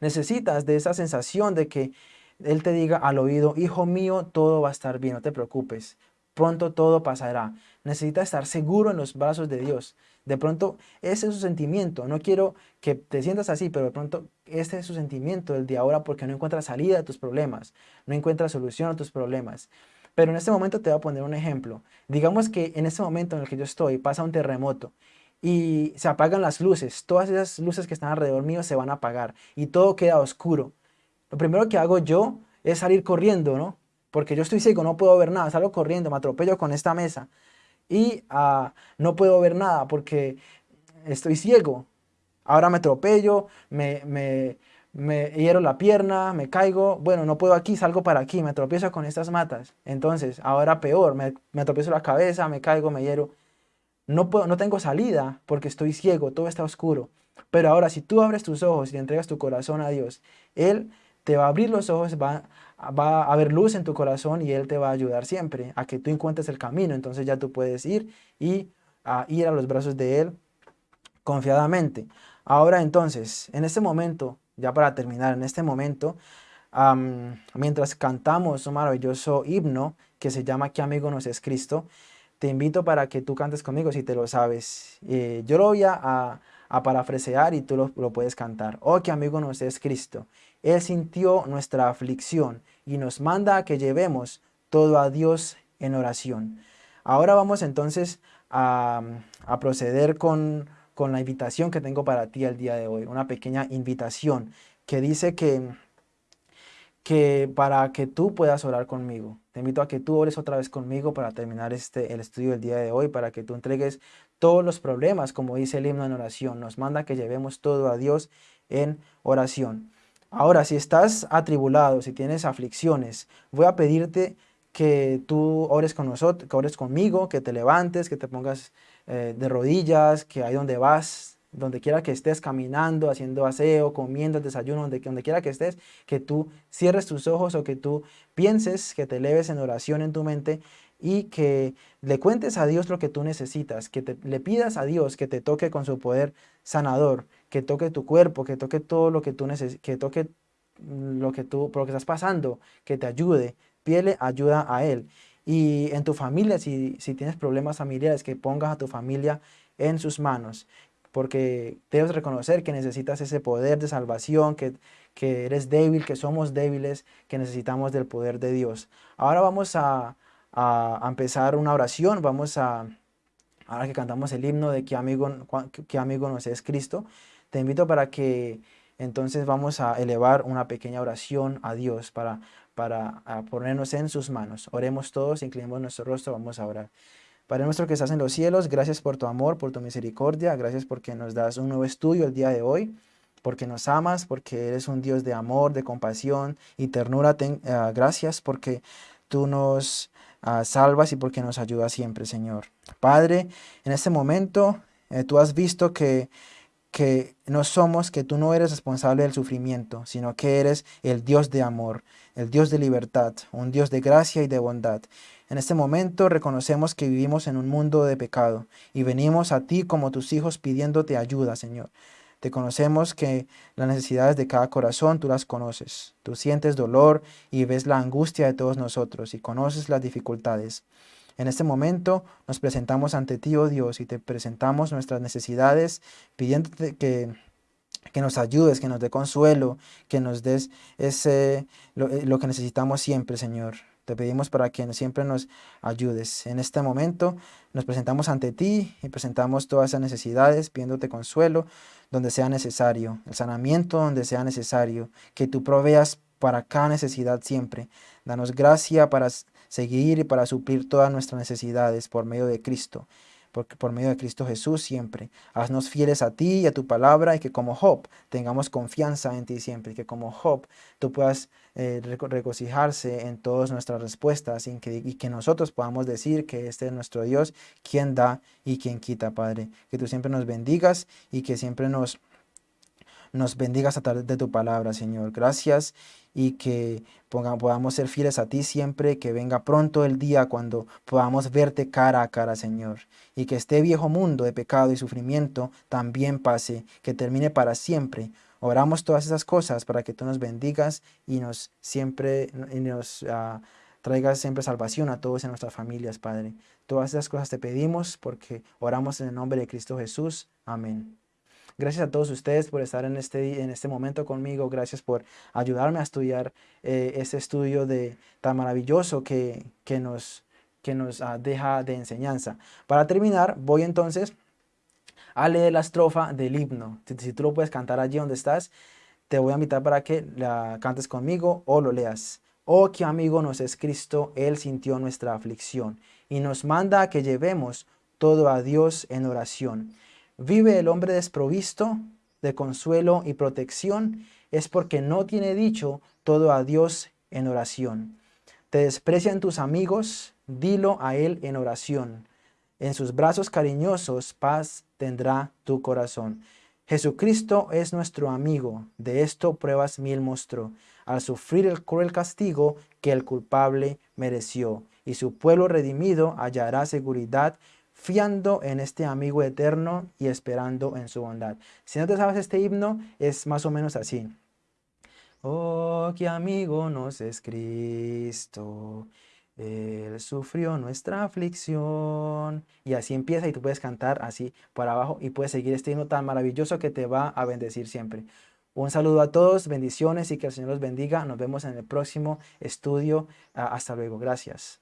Necesitas de esa sensación de que Él te diga al oído, hijo mío, todo va a estar bien, no te preocupes. pronto todo pasará. Necesita estar seguro en los brazos de Dios. De pronto, ese es su sentimiento. No quiero que te sientas así, pero de pronto este es su sentimiento el de ahora porque no encuentras salida a tus problemas, no encuentras solución a tus problemas. Pero en este momento te voy a poner un ejemplo. Digamos que en este momento en el que yo estoy pasa un terremoto y se apagan las luces. Todas esas luces que están alrededor mío se van a apagar y todo queda oscuro. Lo primero que hago yo es salir corriendo, ¿no? Porque yo estoy ciego, no puedo ver nada, salgo corriendo, me atropello con esta mesa y ah, no puedo ver nada porque estoy ciego. Ahora me atropello, me, me, me hiero la pierna, me caigo, bueno, no puedo aquí, salgo para aquí, me tropiezo con estas matas. Entonces, ahora peor, me, me tropiezo la cabeza, me caigo, me hiero. No, puedo, no tengo salida porque estoy ciego, todo está oscuro. Pero ahora, si tú abres tus ojos y entregas tu corazón a Dios, Él te va a abrir los ojos, va, va a haber luz en tu corazón y Él te va a ayudar siempre a que tú encuentres el camino. Entonces ya tú puedes ir y a ir a los brazos de Él confiadamente. Ahora entonces, en este momento, ya para terminar, en este momento, mientras cantamos un maravilloso himno que se llama ¿Qué amigo nos es Cristo? Te invito para que tú cantes conmigo si te lo sabes. Eh, yo lo voy a, a, parafrasear y tú lo, lo, puedes cantar. Oh, qué amigo nos es Cristo. Él sintió nuestra aflicción y nos manda a que llevemos todo a Dios en oración. Ahora vamos entonces a, a proceder con con la invitación que tengo para ti el día de hoy. Una pequeña invitación que dice que, que para que tú puedas orar conmigo. Te invito a que tú ores otra vez conmigo para terminar este, el estudio del día de hoy, para que tú entregues todos los problemas, como dice el himno en oración. Nos manda que llevemos todo a Dios en oración. Ahora, si estás atribulado, si tienes aflicciones, voy a pedirte que tú ores con nosotros, ores conmigo, que te levantes, que te pongas eh, de rodillas, que ahí donde vas, donde quiera que estés caminando, haciendo aseo, comiendo desayuno, donde, donde quiera que estés, que tú cierres tus ojos o que tú pienses, que te eleves en oración en tu mente y que le cuentes a Dios lo que tú necesitas, que te, le pidas a Dios que te toque con su poder sanador, que toque tu cuerpo, que toque todo lo que tú necesitas, que toque lo que tú, por lo que estás pasando, que te ayude, pídele ayuda a Él. Y en tu familia, si, si tienes problemas familiares, que pongas a tu familia en sus manos, porque debes reconocer que necesitas ese poder de salvación, que, que eres débil, que somos débiles, que necesitamos del poder de Dios. Ahora vamos a, a, empezar una oración, vamos a, ahora que cantamos el himno de que amigo, qué amigo nos es Cristo, te invito para que entonces vamos a elevar una pequeña oración a Dios para para ponernos en sus manos. Oremos todos, inclinemos nuestro rostro, vamos a orar. Padre nuestro que estás en los cielos, gracias por tu amor, por tu misericordia, gracias porque nos das un nuevo estudio el día de hoy, porque nos amas, porque eres un Dios de amor, de compasión y ternura. Ah, gracias porque tú nos ah, salvas y porque nos ayudas siempre, Señor. Padre, en este momento eh, tú has visto que que no somos, que tú no eres responsable del sufrimiento, sino que eres el Dios de amor, el Dios de libertad, un Dios de gracia y de bondad. En este momento reconocemos que vivimos en un mundo de pecado y venimos a ti como tus hijos pidiéndote ayuda, Señor. Te conocemos que las necesidades de cada corazón tú las conoces. Tú sientes dolor y ves la angustia de todos nosotros y conoces las dificultades. En este momento nos presentamos ante ti, oh Dios, y te presentamos nuestras necesidades, pidiéndote que, que nos ayudes, que nos dé consuelo, que nos des ese, lo, eh, lo que necesitamos siempre, Señor. Te pedimos para que siempre nos ayudes. En este momento nos presentamos ante ti y presentamos todas esas necesidades, pidiéndote consuelo donde sea necesario, el sanamiento donde sea necesario, que tú proveas para cada necesidad siempre. Danos gracia para seguir y para suplir todas nuestras necesidades por medio de Cristo, porque por medio de Cristo Jesús siempre. Haznos fieles a ti y a tu palabra y que como Job tengamos confianza en ti siempre, y que como Job tú puedas eh, regocijarse en todas nuestras respuestas y que, y que nosotros podamos decir que este es nuestro Dios, quien da y quien quita, Padre. Que tú siempre nos bendigas y que siempre nos nos bendigas a través de tu palabra, Señor. Gracias y que podamos ser fieles a ti siempre, que venga pronto el día cuando podamos verte cara a cara, Señor. Y que este viejo mundo de pecado y sufrimiento también pase, que termine para siempre. Oramos todas esas cosas para que tú nos bendigas y nos siempre y nos, uh, traigas siempre salvación a todos en nuestras familias, Padre. Todas esas cosas te pedimos porque oramos en el nombre de Cristo Jesús. Amén. Gracias a todos ustedes por estar en este, en este momento conmigo. Gracias por ayudarme a estudiar eh, este estudio de, tan maravilloso que, que nos, que nos ah, deja de enseñanza. Para terminar, voy entonces a leer la estrofa del himno. Si, si, tú lo puedes cantar allí donde estás, te voy a invitar para que la cantes conmigo o lo leas. Oh, qué amigo nos es Cristo, Él sintió nuestra aflicción y nos manda a que llevemos todo a Dios en oración. Vive el hombre desprovisto de consuelo y protección, es porque no tiene dicho todo a Dios en oración. Te desprecian tus amigos, dilo a Él en oración. En sus brazos cariñosos paz tendrá tu corazón. Jesucristo es nuestro amigo, de esto pruebas mil mostró, al sufrir el cruel castigo que el culpable mereció, y su pueblo redimido hallará seguridad, fiando en este amigo eterno y esperando en su bondad. Si no te sabes este himno, es más o menos así. Oh, qué amigo nos es Cristo, él sufrió nuestra aflicción. Y así empieza y tú puedes cantar así por abajo y puedes seguir este himno tan maravilloso que te va a bendecir siempre. Un saludo a todos, bendiciones y que el Señor los bendiga. Nos vemos en el próximo estudio. Ah, hasta luego. Gracias.